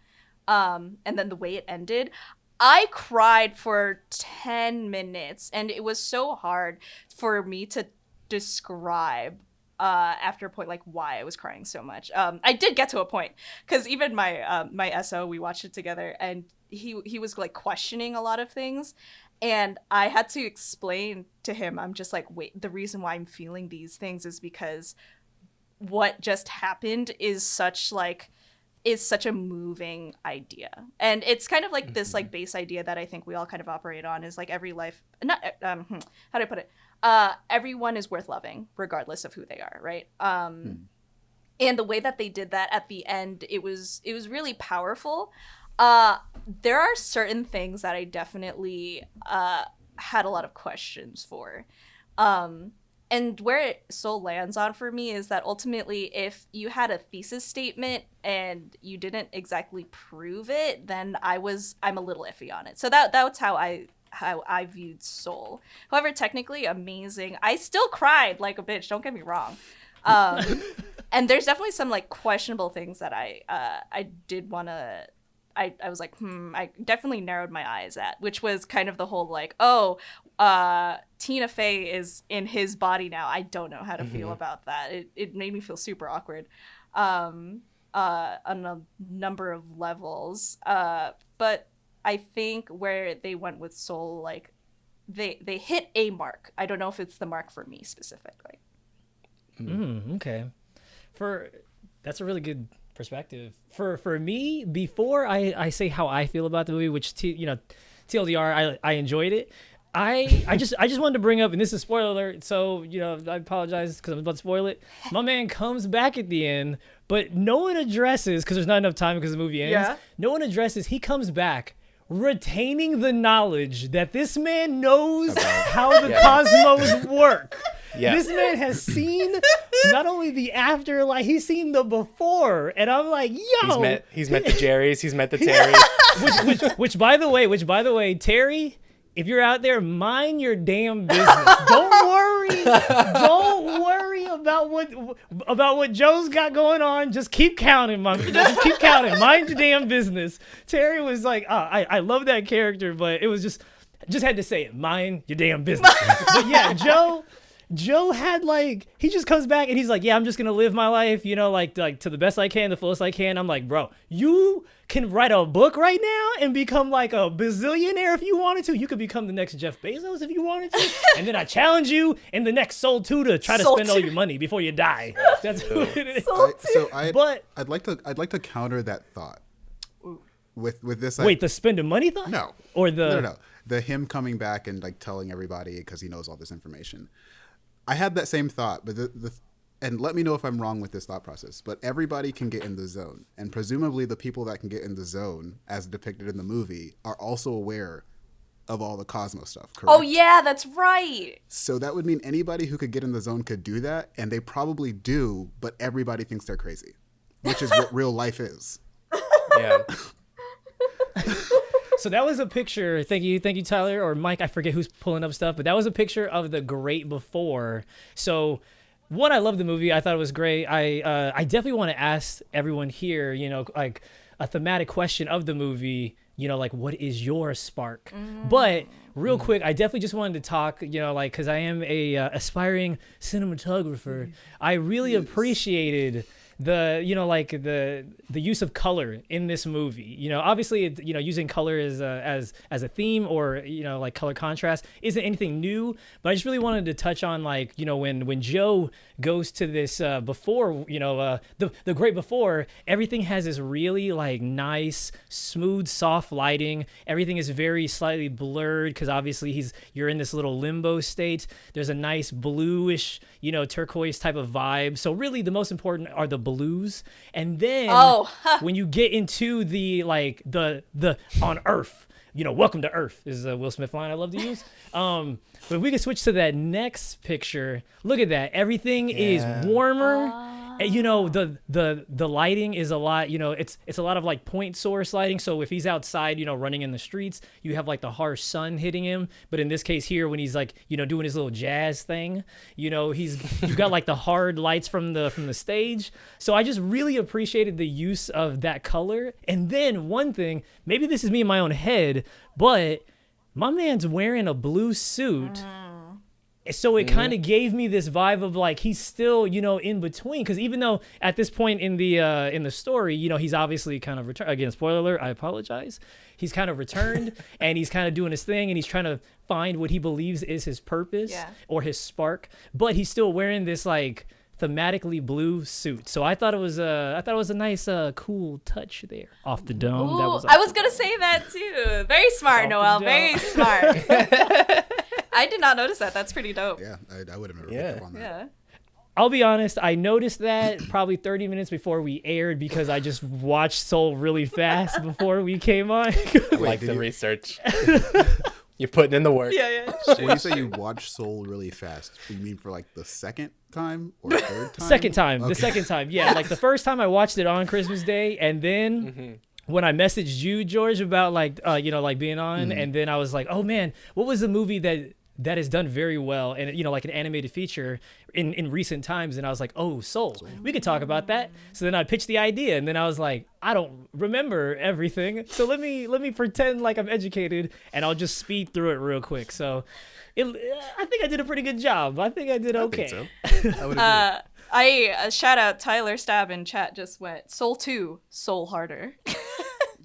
Um, and then the way it ended, I cried for ten minutes, and it was so hard for me to describe uh, after a point like why I was crying so much. Um, I did get to a point because even my um, my SO we watched it together and he he was like questioning a lot of things, and I had to explain to him. I'm just like, wait, the reason why I'm feeling these things is because what just happened is such like is such a moving idea and it's kind of like this like base idea that i think we all kind of operate on is like every life not um hmm, how do i put it uh everyone is worth loving regardless of who they are right um and the way that they did that at the end it was it was really powerful Uh, there are certain things that I definitely uh had a lot of questions for. Um, and where Soul lands on for me is that ultimately, if you had a thesis statement and you didn't exactly prove it, then I was I'm a little iffy on it. So that that's how I how I viewed Soul. However, technically amazing. I still cried like a bitch. Don't get me wrong. Um, and there's definitely some like questionable things that I uh, I did want to. I, I was like, hmm, I definitely narrowed my eyes at, which was kind of the whole like, oh, uh, Tina Fey is in his body now. I don't know how to feel about that. It, it made me feel super awkward um, uh, on a number of levels. Uh, but I think where they went with Soul, like, they they hit a mark. I don't know if it's the mark for me specifically. Mm, okay. For that's a really good perspective. For for me, before I I say how I feel about the movie, which t, you know, TLDR, I I enjoyed it. I I just I just wanted to bring up, and this is spoiler alert, so you know I apologize because I'm about to spoil it. My man comes back at the end, but no one addresses because there's not enough time because the movie ends. Yeah. No one addresses. He comes back retaining the knowledge that this man knows how the Yeah. cosmos work. Yeah. This man has seen not only the afterlife, he's seen the before, and I'm like, yo, He's met he's met the Jerrys, he's met the Terry. which, which, which, by the way, which, by the way, Terry, if you're out there, mind your damn business. Don't worry. Don't worry about what about what Joe's got going on. Just keep counting, mom. Just keep counting. Mind your damn business. Terry was like, oh, I, I love that character, but it was just, just had to say it. Mind your damn business. but yeah, Joe. Joe had like he just comes back and he's like, yeah, I'm just gonna live my life, you know, like like to the best I can, the fullest I can. I'm like, bro, you can write a book right now and become like a bazillionaire if you wanted to. You could become the next Jeff Bezos if you wanted to. and then I challenge you in the next Soul 2 to try to Soul spend all your money before you die. That's what it is. I, so I But- I'd like to I'd like to counter that thought with with this. Wait, the spending money thought? no, Or the no, no, no, the him coming back and like telling everybody because he knows all this information. I had that same thought, but the, the and let me know if I'm wrong with this thought process. But everybody can get in the zone, and presumably the people that can get in the zone, as depicted in the movie, are also aware of all the Cosmos stuff. Oh, correct? Oh yeah, that's right. So that would mean anybody who could get in the zone could do that, and they probably do, but everybody thinks they're crazy, which is what real life is. Yeah. So that was a picture. Thank you, thank you, Tyler or Mike. I forget who's pulling up stuff, but that was a picture of the great before. So, one, I love the movie. I thought it was great. I uh, I definitely want to ask everyone here, you know, like a thematic question of the movie. You know, like what is your spark? But real quick, I definitely just wanted to talk. You know, like because I am a uh, aspiring cinematographer. I really appreciated the you know like the the use of color in this movie you know obviously you know using color as a, as as a theme or you know like color contrast isn't anything new but i just really wanted to touch on like you know when when joe goes to this uh before you know uh the the great before everything has this really like nice smooth soft lighting. Everything is very slightly blurred because obviously he's you're in this little limbo state. There's a nice bluish you know turquoise type of vibe. So really the most important are the blues. And then Oh, when you get into the like the the on earth you know welcome to earth is a will smith line i love to use. Um but if we can switch to that next picture look at that. Everything Yeah. is warmer. And, Eh, you know the the the lighting is a lot you know it's it's a lot of like point source lighting. So if he's outside you know running in the streets you have like the harsh sun hitting him. But in this case here when he's like you know doing his little jazz thing you know he's you've got like the hard lights from the from the stage. So i just really appreciated the use of that color. And then one thing maybe this is me in my own head but my man's wearing a blue suit mm-hmm. So it kind of gave me this vibe of like he's still you know in between because even though at this point in the uh in the story you know he's obviously kind of returned again spoiler alert i apologize he's kind of returned and he's kind of doing his thing and he's trying to find what he believes is his purpose Yeah. or his spark but he's still wearing this like thematically blue suit so i thought it was uh i thought it was a nice uh cool touch there off the dome that Ooh, was I was gonna say that too. Very smart, Off Noel. Very smart. I did not notice that. That's pretty dope. Yeah, I, I would have never Yeah. picked up on that. Yeah. I'll be honest. I noticed that probably 30 minutes before we aired because I just watched Soul really fast before we came on. I like did the you- research. You're putting in the work. Yeah, yeah. when you say you watch Soul really fast, you mean for like the second time or third time? second time, the second time, yeah. Like the first time I watched it on Christmas Day, and then. Mm-hmm. When I messaged you, George, about like uh, you know like being on, Mm-hmm. and then I was like, oh man, what was the movie that that is done very well, and you know like an animated feature in in recent times, and I was like, oh, Soul, we could talk about that. So then I pitched the idea, and then I was like, I don't remember everything, so let me let me pretend like I'm educated, and I'll just speed through it real quick. So, it, I think I did a pretty good job. I think I did I okay. think so. I would agree. Uh, I uh, shout out Tyler Stab in chat just went Soul 2, Soul Harder.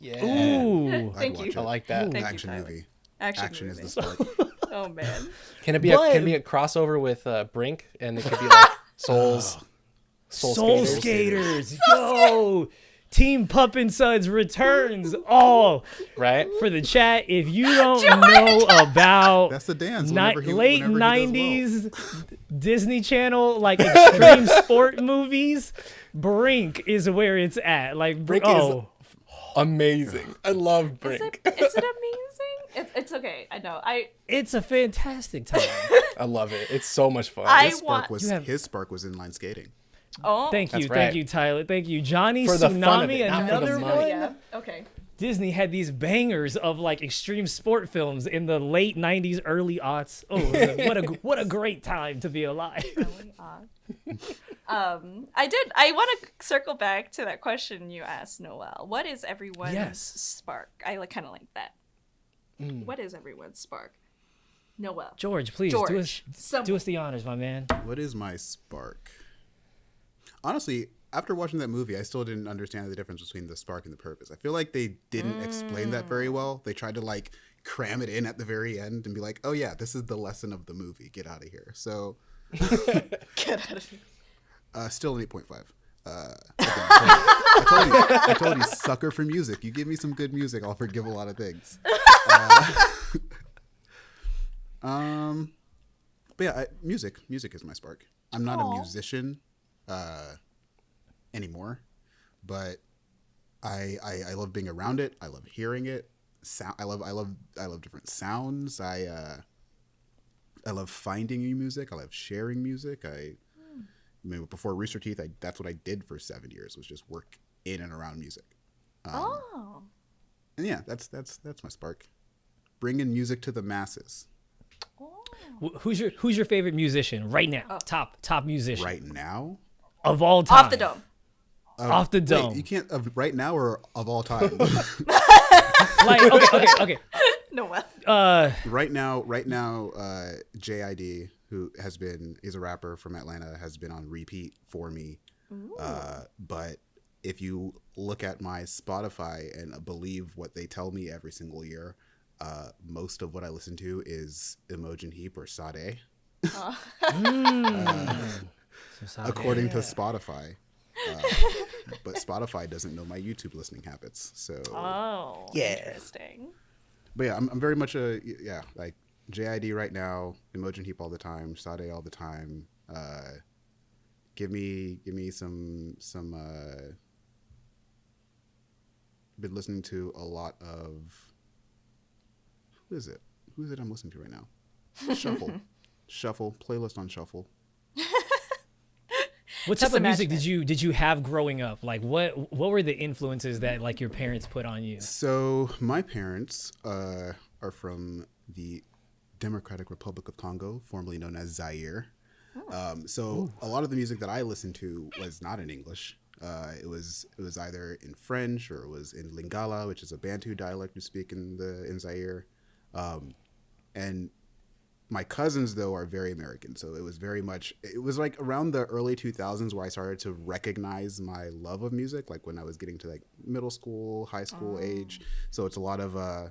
Yeah. Ooh. I'd thank you. it. I like that. Thank action Tyler. movie. Action, Action is movie. the spark. Oh man. Can it be a can it be a crossover with uh, Brink and it could be like Souls Soul, Soul Skaters, Skaters, yo! Team Pup and Suds returns. all right? for the chat. If you don't know about That's the dance. ni- he- late whenever he does well. '90s Disney Channel like extreme sport movies, Brink is where it's at. Like Brink is- oh, Amazing. I love Is Brink. it, is it amazing? It's, it's okay. I know. I it's a fantastic time. I love it. It's so much fun. I His spark want- was You have- his spark was inline skating. oh Thank you, That's thank you, Tyler. Thank you, Johnny For the fun of Tsunami. it, not for the another money. one. yeah. Okay. Disney had these bangers of like extreme sport films in the late '90s, early aughts. Oh, what a what a great time to be alive. Really odd. um, I did. I want to circle back to that question you asked, Noel. What is everyone's Yes. spark? I like kind of like that. What is everyone's spark? Noel. George, please do us some- do us the honors, my man. What is my spark? Honestly, after watching that movie, I still didn't understand the difference between the spark and the purpose. I feel like they didn't explain that very well. They tried to like cram it in at the very end and be like, "Oh yeah, this is the lesson of the movie. Get out of here." So, Get out of here. uh, still an eight point five. Uh, again, I, told you, I told you, I told you, sucker for music. You give me some good music, I'll forgive a lot of things. Uh, um, but yeah, I, music, music is my spark. I'm not Aw. a musician uh, anymore, but I, I I love being around it. I love hearing it. Sound. I love I love I love different sounds. I uh, I love finding new music. I love sharing music. I, I mean, before Rooster Teeth, I, that's what I did for seven years was just work in and around music. Um, Oh. And yeah, that's that's that's my spark. Bringing music to the masses. oh. Wh- Who's your Who's your favorite musician right now? Top top musician Right now, of all time. Off the dome. Off the Wait, dome. you can't of right now or of all time. like okay, okay, okay. Noel. Uh, right now, right now, uh, JID, who has been is a rapper from Atlanta, has been on repeat for me. Uh, but if you look at my Spotify and believe what they tell me every single year, uh, most of what I listen to is Imogen Heap or Sade, according to Spotify. Uh, but Spotify doesn't know my YouTube listening habits, so Oh. Yeah. Interesting. but yeah, I'm, I'm very much a yeah like JID right now, Imogen Heap all the time, Sade all the time. Uh, give me give me some some. Uh, been listening to a lot of. Who is it? Who is it I'm listening to right now? Shuffle, shuffle playlist on shuffle. what Just type of music imagine did you did you have growing up? Like what what were the influences that like your parents put on you? So my parents uh, are from the Democratic Republic of Congo, formerly known as Zaire. Um, so a lot of the music that I listened to was not in English. Uh, it was it was either in French or it was in Lingala, which is a Bantu dialect we speak in the in Zaire. Um, and my cousins though are very American, so it was very much. It was like around the early 2000s where I started to recognize my love of music, like when I was getting to like middle school, high school age. So it's a lot of uh,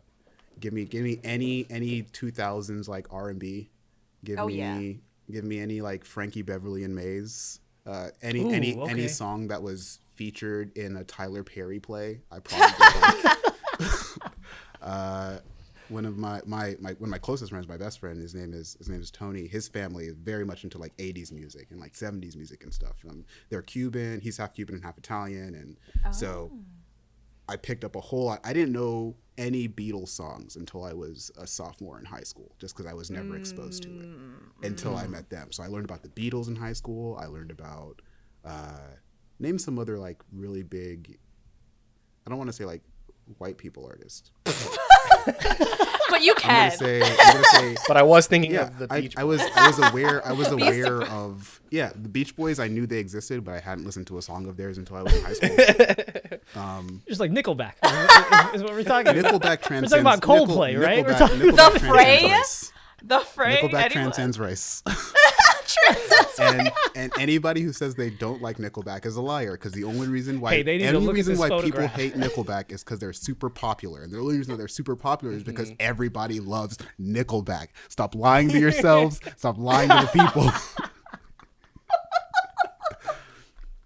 give me give me any any 2000s like R&B. Give Oh, me yeah. give me any like Frankie Beverly and Maze. Uh, any Ooh, any okay. any song that was featured in a Tyler Perry play, I probably like. uh, one of my, my my one of my closest friends, my best friend, his name is his name is Tony. His family is very much into like '80s music and like '70s music and stuff. Um, they're Cuban. He's half Cuban and half Italian, and so I picked up a whole lot. I didn't know any Beatles songs until I was a sophomore in high school, just because I was never exposed to it until I met them. So I learned about the Beatles in high school. I learned about uh, name some other like really big. I don't want to say like white people artists. But you I'm can. gonna say. I'm gonna say But I was thinking yeah, of the I, Beach I was I was aware I was aware of yeah the Beach Boys. I knew they existed, but I hadn't listened to a song of theirs until I was in high school. Um, just like Nickelback is, is what we're talking about. Nickelback transcends. about Coldplay, Nickel- right? We're Nickelback, talking- Nickelback The transcends Fray? the fray. Nickelback anyone- transcends race. Transcends and and anybody who says they don't like Nickelback is a liar because the only reason why Hey, they need any reason this why people hate Nickelback is because they're super popular, and the only reason they're super popular is because mm-hmm. everybody loves Nickelback. Stop lying to yourselves. Stop lying to the people.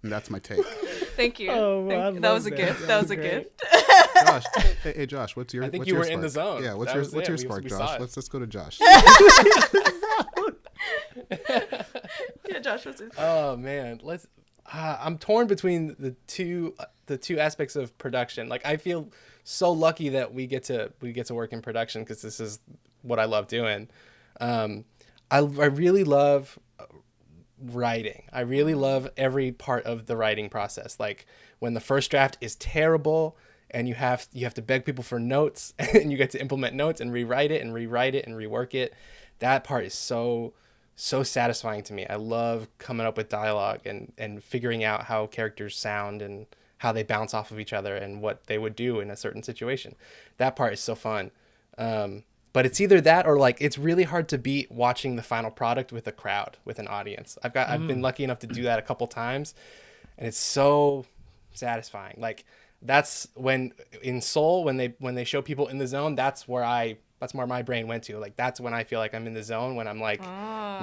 and that's my take. Thank you. Oh, Thank you. That was a love that. gift. That was a Great. gift. Josh, hey, hey Josh, what's your? I think what's you your were in the spark? zone. Yeah, what's That your what's it. your We- spark, we Josh? it. Let's let's go to Josh. yeah, Josh was. It? Oh man, let's. Uh, I'm torn between the two the two aspects of production. Like I feel so lucky that we get to we get to work in production because this is what I love doing. Um, I I really love uh, writing. I really love every part of the writing process. Like when the first draft is terrible and you have you have to beg people for notes and you get to implement notes and rewrite it and rewrite it and rework it. That part is so so satisfying to me. I love coming up with dialogue and and figuring out how characters sound and how they bounce off of each other and what they would do in a certain situation. That part is so fun. Um, but it's either that or like it's really hard to beat watching the final product with a crowd, with an audience. I've got I've been lucky enough to do that a couple times, and it's so satisfying. Like that's when in Soul when they when they show people in the zone, that's where I that's where my brain went to. Like that's when I feel like I'm in the zone when I'm like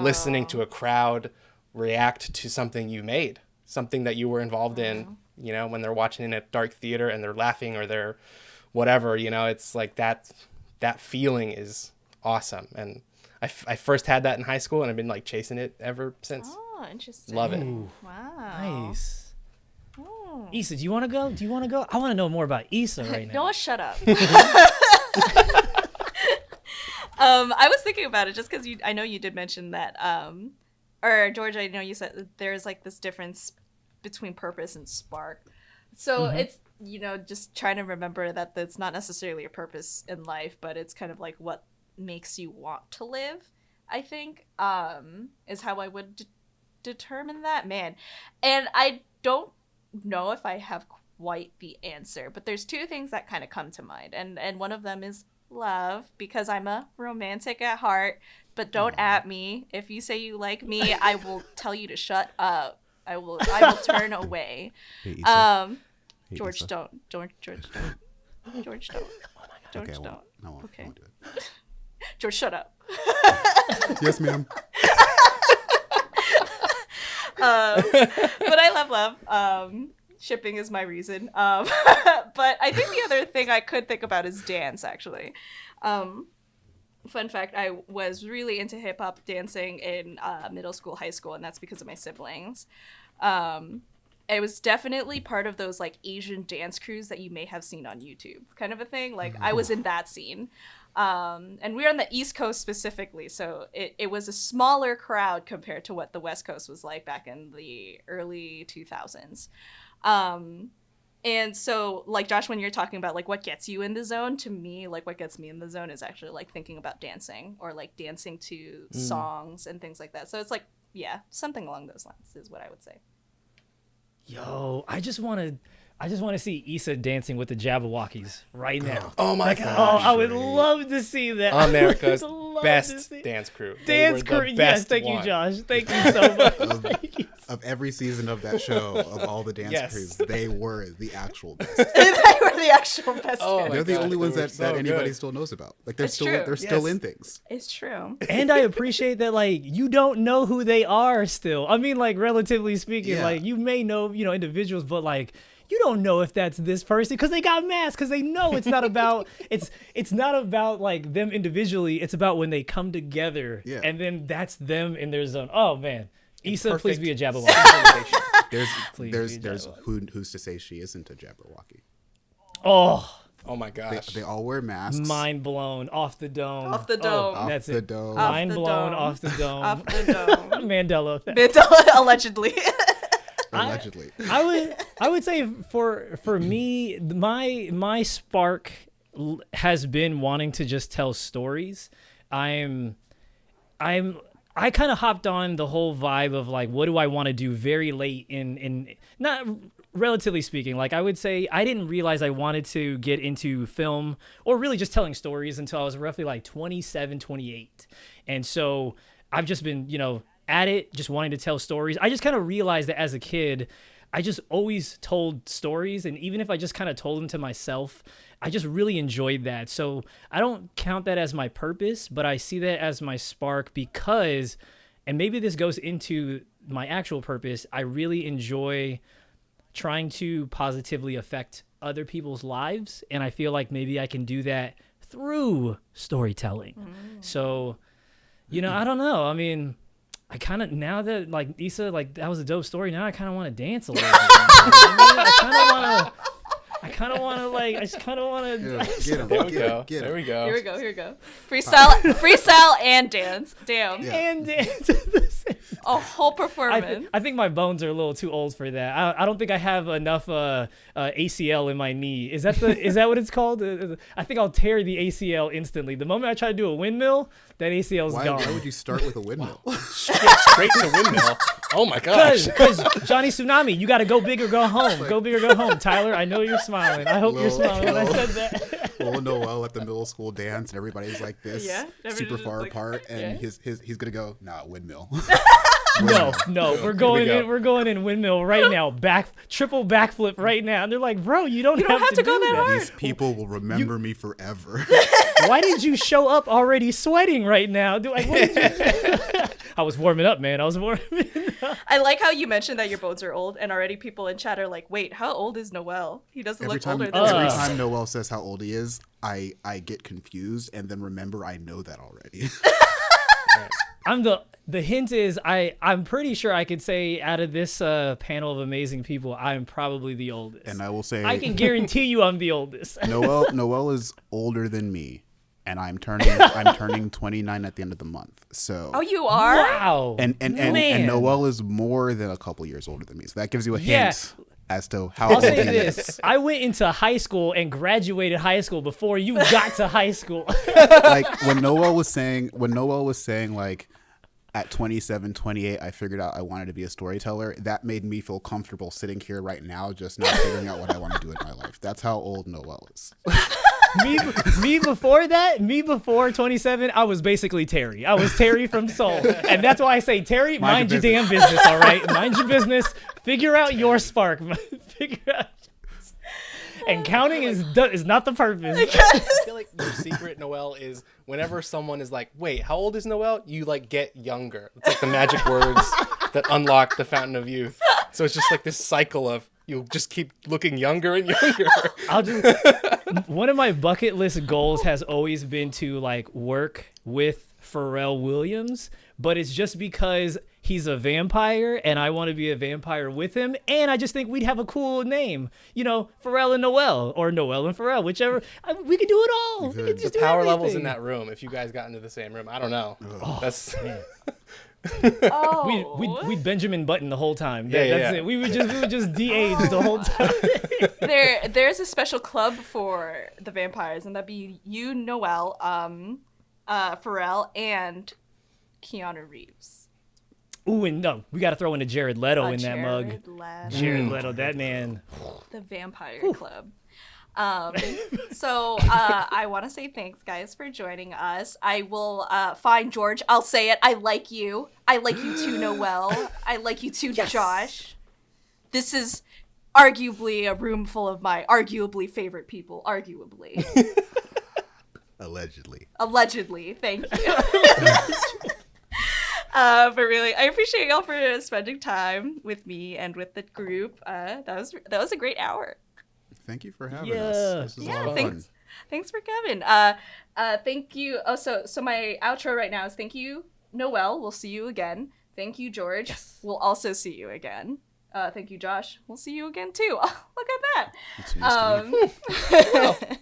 listening to a crowd react to something you made, something that you were involved in. You know, when they're watching in a dark theater and they're laughing or they're whatever. You know, it's like that that feeling is awesome. And I, f- I first had that in high school and I've been like chasing it ever since. Oh, interesting. Love it. Wow. Nice. Oh. Issa, do you want to go? Do you want to go? I want to know more about Issa right now. Noah, shut up. um, I was thinking about it just because. I know you did mention that. Um, or George, I know you said that there's like this difference between purpose and spark. So it's you know just trying to remember that it's not necessarily a purpose in life, but it's kind of like what makes you want to live. I think um, is how I would d- determine that man, and I don't know if I have quite the answer, but there's two things that kind of come to mind, and and one of them is love because I'm a romantic at heart. But don't at me if you say you like me. I will tell you to shut up. I will. I will turn away. Um, George, don't. George, George, don't. George, don't. George, Okay, don't. won't. I won't. Okay. I won't do it. George, shut up. Yes, ma'am. Um, but I love love. Um, shipping is my reason. Um, but I think the other thing I could think about is dance. Actually, um, fun fact: I was really into hip hop dancing in uh, middle school, high school, and that's because of my siblings. Um, it was definitely part of those like Asian dance crews that you may have seen on YouTube, kind of a thing. Like I was in that scene. Um, and we're on the East Coast specifically, so it, it was a smaller crowd compared to what the West Coast was like back in the early 2000s. Um, and so, like Josh, when you're talking about like what gets you in the zone, to me, like what gets me in the zone is actually like thinking about dancing or like dancing to songs and things like that. So it's like, yeah, something along those lines is what I would say. Yo, I just want to. I just want to see Issa dancing with the Jabbawockeez right now. Oh, oh my Oh, god. I would love to see that. America's would love to best dance crew. Dance crew. Yes, thank one. you, Josh. Thank you so much. Thank you. Of every season of that show, of all the dance Yes. crews, they were the actual best. they were the actual best. Oh They're the God, only ones that, so that anybody good. still knows about. Like they're It's still true. they're still in things. It's true. and I appreciate that like you don't know who they are still. I mean like relatively speaking, Yeah. like you may know, you know, individuals, but like you don't know if that's this person because they got masks because they know it's not about it's it's not about like them individually. It's about when they come together, Yeah. and then that's them in their zone. Oh man, Issa, please be a Jabberwocky. There's Please there's be there's who who's to say she isn't a Jabberwocky? oh, oh my They, gosh. they all wear masks. mind blown off the dome. Off the Oh, dome. Off that's the it. dome. Off Mind the blown dome. off the dome. Off the dome. Mandela effect. Mandela, allegedly. Allegedly. I would I would say for for me my my spark has been wanting to just tell stories. I'm I'm I kind of hopped on the whole vibe of like what do I want to do very late in in not relatively speaking like I would say I didn't realize I wanted to get into film or really just telling stories until I was roughly like 27 28 and so I've just been you know at it just wanting to tell stories I just kind of realized that as a kid I just always told stories and even if I just kind of told them to myself I just really enjoyed that. So I don't count that as my purpose, but I see that as my spark because, and maybe this goes into my actual purpose, I really enjoy trying to positively affect other people's lives. And I feel like maybe I can do that through storytelling. Mm. So, you know, I don't know. I mean, I kind of now that like Issa, like that was a dope story. Now I kind of want to dance a little bit. I kind of want to. I kind of want to like. I just kind of want to. get him. there we get go. him. Get There we go. Here we go. Here we go. Freestyle, freestyle, and dance. Damn, Yeah. And dance at a whole I, performance. th- I think my bones are a little too old for that. I, I don't think I have enough uh, uh, ACL in my knee. Is that the is that what it's called? Uh, I think I'll tear the ACL instantly. The moment I try to do a windmill, that ACL's Why, gone. why would you start with a windmill? Straight, straight to windmill. Oh my gosh. Because Johnny Tsunami, you got to go big or go home. Go big or go home. Tyler, I know you're smiling. I hope you're Lil- smiling when I said that. Little Noel at the middle school dance, and everybody's like this, Yeah, super far like- apart, and yeah. his his he's gonna go, nah, windmill. No, no, we're going go. in. We're going in windmill right now. Back triple backflip right now. And they're like, bro, you don't, don't have, have to, to go do that that. hard. These people will remember me forever. Why did you show up already sweating right now? Do I? What I was warming up, man. I was warming. Up. I like how you mentioned that your bones are old, and already people in chat are like, "Wait, how old is Noel? He doesn't every look time, older than every us." time Noel says how old he is, I I get confused, and then remember I know that already. I'm the. The hint is I. I'm pretty sure I could say out of this uh, panel of amazing people, I'm probably the oldest. and I will say, I can guarantee you, I'm the oldest. Noel Noel is older than me, and I'm turning I'm turning 29 at the end of the month. So Oh, you are. Wow. and and and, Man. and Noel is more than a couple years older than me. So that gives you a hint Yeah. As to how I'll old say this: is. I went into high school and graduated high school before you got to high school. like when Noel was saying when Noel was saying like at 27 28 I figured out I wanted to be a storyteller that made me feel comfortable sitting here right now just not figuring out what I want to do in my life that's how old Noel is me, me before that, me before 27, I was basically Terry. I was Terry from Soul, and that's why I say Terry, mind, Mind your your damn business. All right, mind your business. Figure out your spark. Figure out. And counting is do- is not the purpose. I feel like your secret, Noel, is whenever someone is like, "Wait, how old is Noel?" You like get younger. It's like the magic words that unlock the fountain of youth. So it's just like this cycle of you just keep looking younger and younger. I'll just one of my bucket list goals has always been to like work with Pharrell Williams, but it's just because he's a vampire and I want to be a vampire with him, and I just think we'd have a cool name, you know, Pharrell and Noel or Noel and Pharrell, whichever. I, we could do it all. We could. could The just the do power levels in that room. If you guys got into the same room, I don't know. Oh, That's Oh, We'd, we'd, we'd Benjamin Button the whole time. Yeah, That- yeah, that's yeah. it. We would just we would just de-age the whole time. there, there's a special club for the vampires, and that'd be you, Noel, um, uh, Pharrell, and Keanu Reeves. Ooh, and no, we got to throw in a Jared Leto Uh, in that mug. Leto. Jared Leto, that man. the vampire club um so uh i want to say thanks guys for joining us. I will uh find george. I'll say it. I like you. I like you too noel. I like you too josh. This is arguably a room full of my arguably favorite people. Arguably. Allegedly. Allegedly. Thank you. Uh, but really, I appreciate y'all for spending time with me and with the group. Uh, that was that was a great hour. Thank you for having Yeah. us. This is Yeah, a lot of thanks. fun. Thanks for coming. Uh, uh, thank you. Oh, so so my outro right now is thank you, Noel. We'll see you again. Thank you, George. We'll also see you again. Uh, thank you, Josh. We'll see you again too. Oh, Look at that. It's news to me. Um,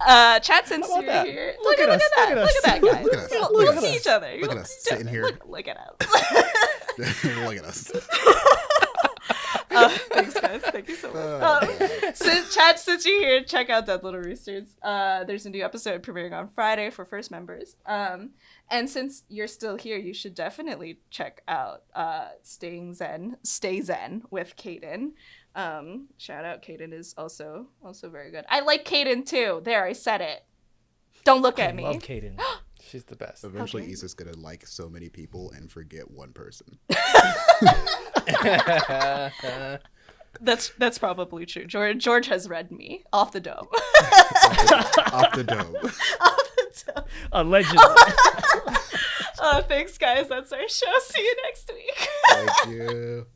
uh, chat since How about you're that? here. Look at us, that. look at Look at that, guys. Look at us. We'll, Look we'll at see us. each other. Look at We'll us sitting here. Look, look at us. Look at us. Uh, thanks, guys. Thank you so much. Uh, Um, since, Chad, since you're here, check out Dead Little Roosters. Uh, there's a new episode premiering on Friday for first members. Um, and since you're still here, you should definitely check out uh, Staying Zen, Stay Zen with Kaden. Um, shout out, Kaden is also also very good. I like Kaden too. There, I said it. Don't look at me. I me. love Kaden. She's the best. Eventually, Okay. Issa's gonna like so many people and forget one person. That's that's probably true. George George has read me off the dome. Off the dome. off the dome. Allegedly. Uh, thanks, guys. That's our show. See you next week. Thank you.